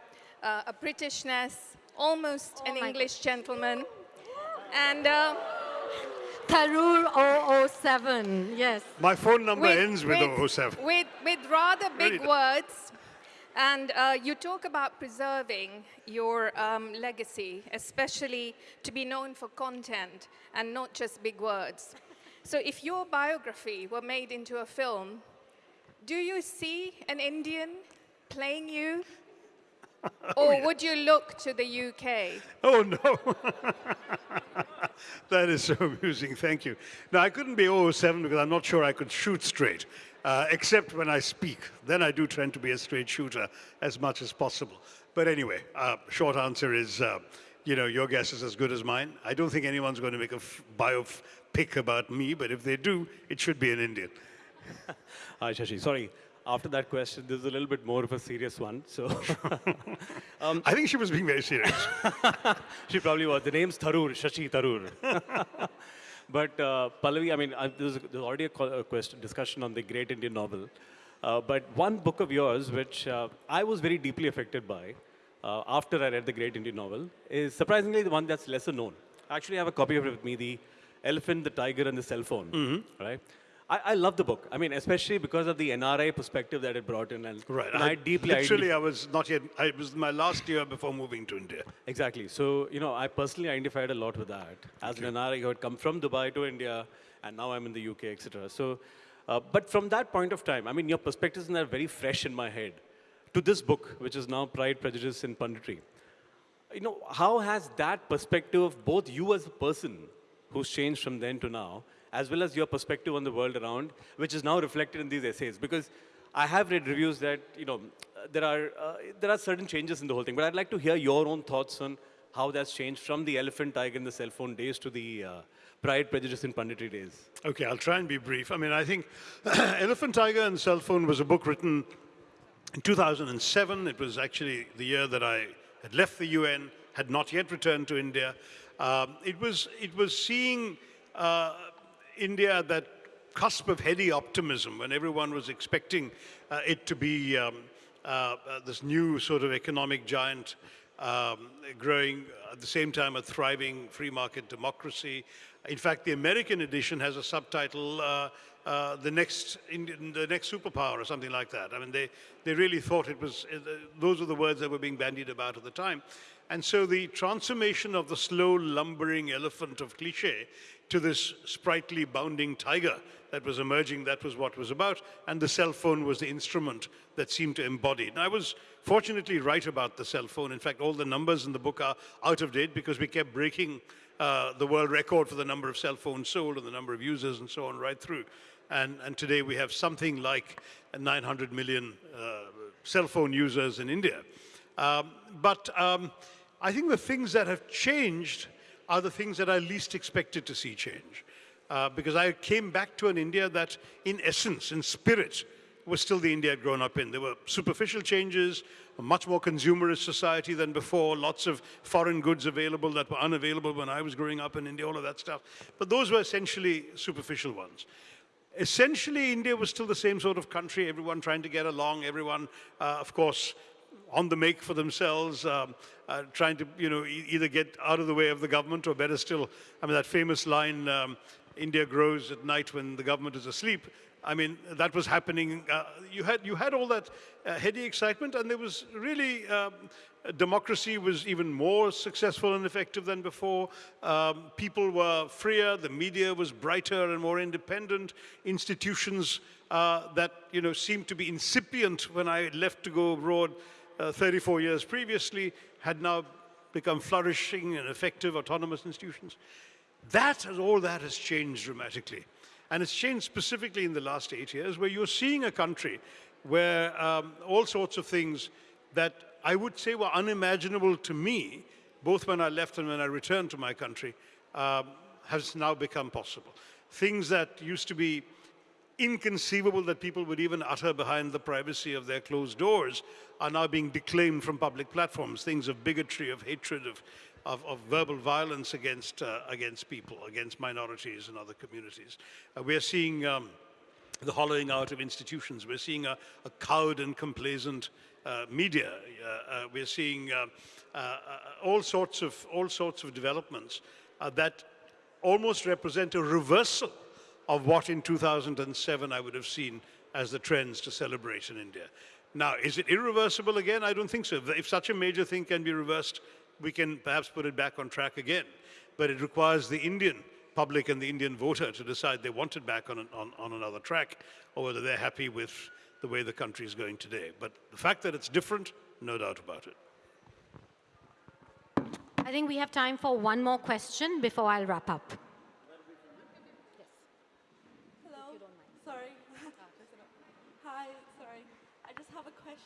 uh, a Britishness, almost an English gentleman, and. Uh, Tharoor 007, yes. My phone number ends with, 007. With, with rather big to- words. And uh, you talk about preserving your um, legacy, especially to be known for content and not just big words. So if your biography were made into a film, do you see an Indian playing you? Or would you look to the UK? Oh, no. that is so amusing. Thank you. Now, I couldn't be 007 because I'm not sure I could shoot straight, uh, except when I speak. Then I do tend to be a straight shooter as much as possible. But anyway, uh, short answer is, uh, you know, your guess is as good as mine. I don't think anyone's going to make a f- biopic about me, but if they do, it should be an Indian. Hi, Shashi. Sorry. After that question, this is a little bit more of a serious one. So, um, I think she was being very serious. she probably was. The name's Tharoor, Shashi Tharoor. But uh, Pallavi, I mean, I, there's, there's already a, a question, discussion on the great Indian novel. Uh, but one book of yours, which uh, I was very deeply affected by uh, after I read the great Indian novel, is surprisingly the one that's lesser known. Actually, I have a copy of it with me, The Elephant, the Tiger, and the Cell Phone. Right? I, I love the book. I mean, especially because of the NRI perspective that it brought in. And, Right. and I, deeply Literally, I was not yet, I, it was my last year before moving to India. Exactly. So, you know, I personally identified a lot with that. As an NRI who had come from Dubai to India, and now I'm in the UK, etc. So, uh, but from that point of time, I mean, your perspectives are very fresh in my head to this book, which is now Pride, Prejudice, and Punditry. You know, how has that perspective of both you as a person who's changed from then to now, as well as your perspective on the world around, which is now reflected in these essays? Because I have read reviews that, you know, there are, uh, there are certain changes in the whole thing, but I'd like to hear your own thoughts on how that's changed from the elephant, tiger, and the cell phone days to the uh, pride, prejudice, and punditry days. Okay, I'll try and be brief. I mean, I think Elephant, Tiger, and Cell Phone was a book written in 2007. It was actually the year that I had left the UN, had not yet returned to India. Um, it, was, it was seeing uh, India at that cusp of heady optimism when everyone was expecting uh, it to be um, uh, uh, this new sort of economic giant um, growing at the same time a thriving free market democracy. In fact, the American edition has a subtitle, uh, uh, the next Indian, the next superpower or something like that. I mean, they, they really thought it was, uh, those were the words that were being bandied about at the time. And so the transformation of the slow lumbering elephant of cliche to this sprightly bounding tiger that was emerging, that was what was about. And the cell phone was the instrument that seemed to embody. it. And I was fortunately right about the cell phone. In fact, all the numbers in the book are out of date because we kept breaking uh, the world record for the number of cell phones sold and the number of users and so on right through. And, and today we have something like 900 million uh, cell phone users in India. Um, but um, I think the things that have changed are the things that I least expected to see change. Uh, because I came back to an India that, in essence, in spirit, was still the India I'd grown up in. There were superficial changes, a much more consumerist society than before, lots of foreign goods available that were unavailable when I was growing up in India, all of that stuff. But those were essentially superficial ones. Essentially, India was still the same sort of country, everyone trying to get along, everyone, uh, of course, on the make for themselves, um, uh, trying to, you know, e- either get out of the way of the government or better still, I mean, that famous line, um, India grows at night when the government is asleep. I mean, that was happening. Uh, you, had, you had all that uh, heady excitement, and there was really, um, democracy was even more successful and effective than before. Um, people were freer, the media was brighter and more independent. Institutions uh, that you know, seemed to be incipient when I left to go abroad uh, 34 years previously had now become flourishing and effective autonomous institutions. That, all that has changed dramatically. And it's changed specifically in the last eight years, where you're seeing a country where um, all sorts of things that I would say were unimaginable to me, both when I left and when I returned to my country, um, has now become possible. Things that used to be inconceivable that people would even utter behind the privacy of their closed doors are now being declaimed from public platforms, things of bigotry, of hatred, of, of, of verbal violence against, uh, against people, against minorities and other communities. Uh, we're seeing um, the hollowing out of institutions. We're seeing a, a cowed and complacent uh, media. Uh, uh, we're seeing uh, all, sorts of, all sorts of developments that almost represent a reversal of what in 2007 I would have seen as the trends to celebrate in India. Now, is it irreversible again? I don't think so. If such a major thing can be reversed, we can perhaps put it back on track again. But it requires the Indian public and the Indian voter to decide they want it back on, on, on another track or whether they're happy with the way the country is going today. But the fact that it's different, no doubt about it. I think we have time for one more question before I'll wrap up.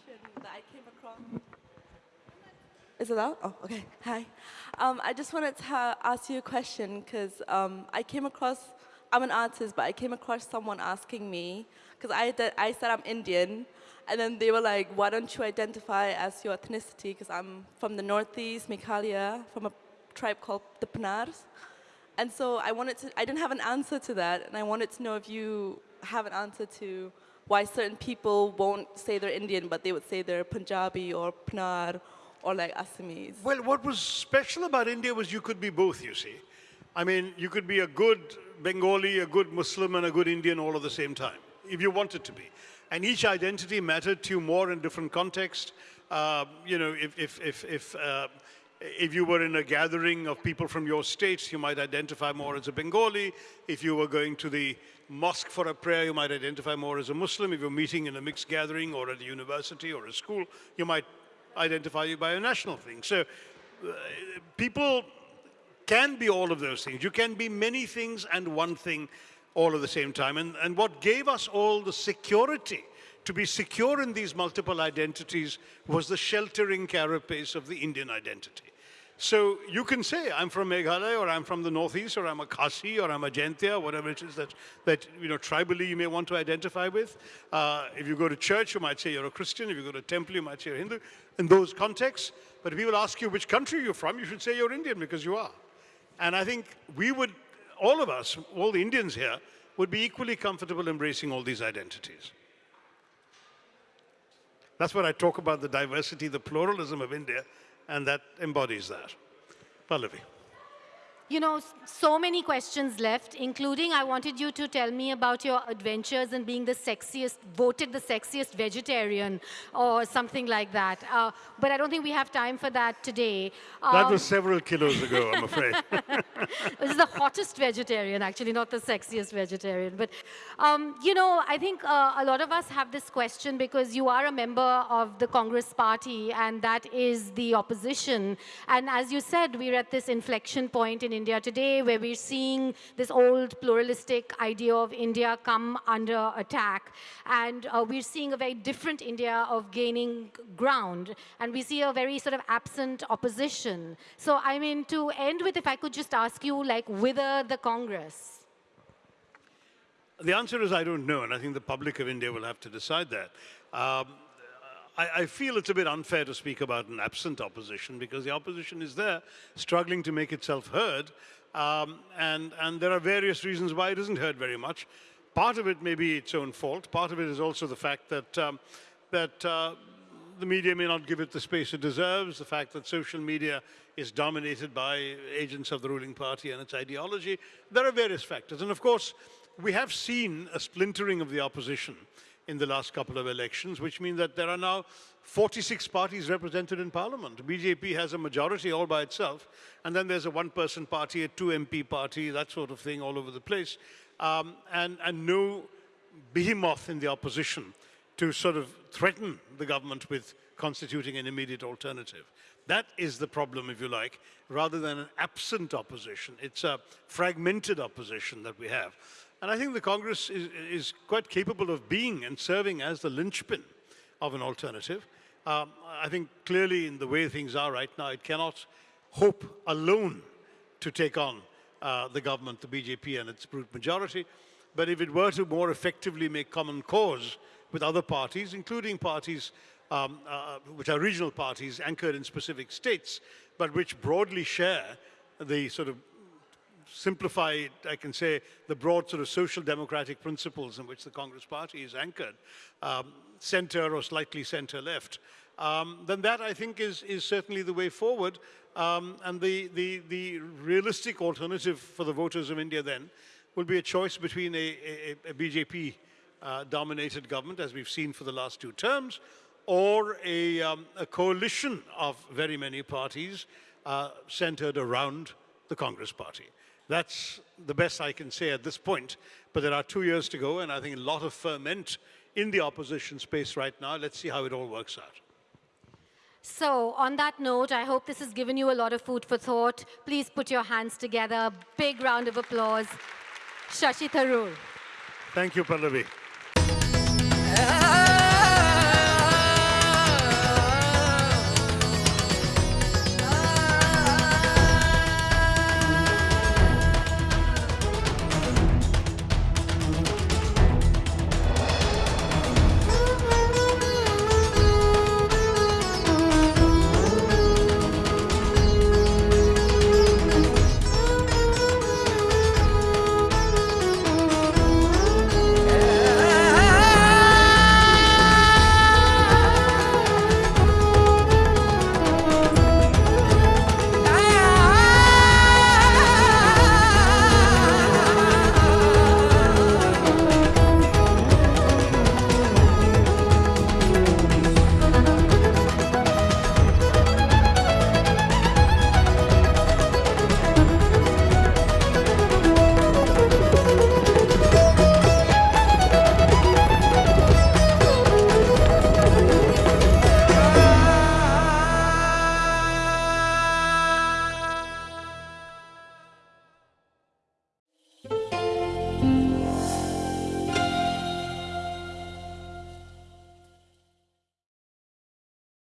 That I came across. Is it out? Oh, okay. Hi. Um, I just wanted to ask you a question because um, I came across, I'm an artist, but I came across someone asking me, because I, I said I'm Indian, and then they were like, why don't you identify as your ethnicity? Because I'm from the Northeast, Meghalaya, from a tribe called the Pnars. And so I wanted to, I didn't have an answer to that, and I wanted to know if you have an answer to why certain people won't say they're Indian, but they would say they're Punjabi or Pnar or like Assamese. Well, what was special about India was you could be both, you see. I mean, you could be a good Bengali, a good Muslim, and a good Indian all at the same time, if you wanted to be. And each identity mattered to you more in different contexts. Uh, you know, if, if, if, if, uh, if you were in a gathering of people from your states, you might identify more as a Bengali. If you were going to the mosque for a prayer, you might identify more as a Muslim. If you're meeting in a mixed gathering or at a university or a school, you might identify you by a national thing. So uh, people can be all of those things. You can be many things and one thing all at the same time. And, and what gave us all the security to be secure in these multiple identities was the sheltering carapace of the Indian identity. So you can say, I'm from Meghalaya, or I'm from the Northeast, or I'm a Khasi, or I'm a Jaintia, whatever it is that, that you know, tribally you may want to identify with. Uh, if you go to church, you might say you're a Christian. If you go to temple, you might say you're Hindu, in those contexts. But if people ask you which country you're from, you should say you're Indian, because you are. And I think we would, all of us, all the Indians here, would be equally comfortable embracing all these identities. That's what I talk about, the diversity, the pluralism of India, and that embodies that. Pallavi. You know, so many questions left, including I wanted you to tell me about your adventures in being the sexiest, voted the sexiest vegetarian or something like that. Uh, but I don't think we have time for that today. Um, that was several kilos ago, I'm afraid. this is the hottest vegetarian, actually, not the sexiest vegetarian. But, um, you know, I think uh, a lot of us have this question because you are a member of the Congress party and that is the opposition. And as you said, we're at this inflection point in India today, where we're seeing this old pluralistic idea of India come under attack. And uh, we're seeing a very different India of gaining ground. And we see a very sort of absent opposition. So, I mean, to end with, if I could just ask you, like, whither the Congress? The answer is I don't know, and I think the public of India will have to decide that. Um, I, I, feel it's a bit unfair to speak about an absent opposition because the opposition is there, struggling to make itself heard. Um, and, and there are various reasons why it isn't heard very much. Part of it may be its own fault. Part of it is also the fact that, um, that uh, the media may not give it the space it deserves, the fact that social media is dominated by agents of the ruling party and its ideology. There are various factors. And of course, we have seen a splintering of the opposition in the last couple of elections, which means that there are now 46 parties represented in parliament. BJP has a majority all by itself, and then there's a one-person party, a two MP party, that sort of thing all over the place, um, and, and no behemoth in the opposition to sort of threaten the government with constituting an immediate alternative. That is the problem, if you like, rather than an absent opposition. It's a fragmented opposition that we have. And I think the Congress is, is quite capable of being and serving as the linchpin of an alternative. Um, I think clearly in the way things are right now, it cannot hope alone to take on uh, the government, the BJP and its brute majority. But if it were to more effectively make common cause with other parties, including parties um, uh, which are regional parties anchored in specific states, but which broadly share the sort of simplified, I can say, the broad sort of social democratic principles in which the Congress party is anchored, um, center or slightly center left, um, then that I think is, is certainly the way forward. Um, and the, the, the realistic alternative for the voters of India then will be a choice between a, a, a BJP uh, dominated government, as we've seen for the last two terms, or a, um, a coalition of very many parties uh, centered around the Congress party. That's the best I can say at this point, but there are two years to go, and I think a lot of ferment in the opposition space right now. Let's see how it all works out. So on that note, I hope this has given you a lot of food for thought. Please put your hands together. Big round of applause. Shashi Tharoor. Thank you, Pallavi.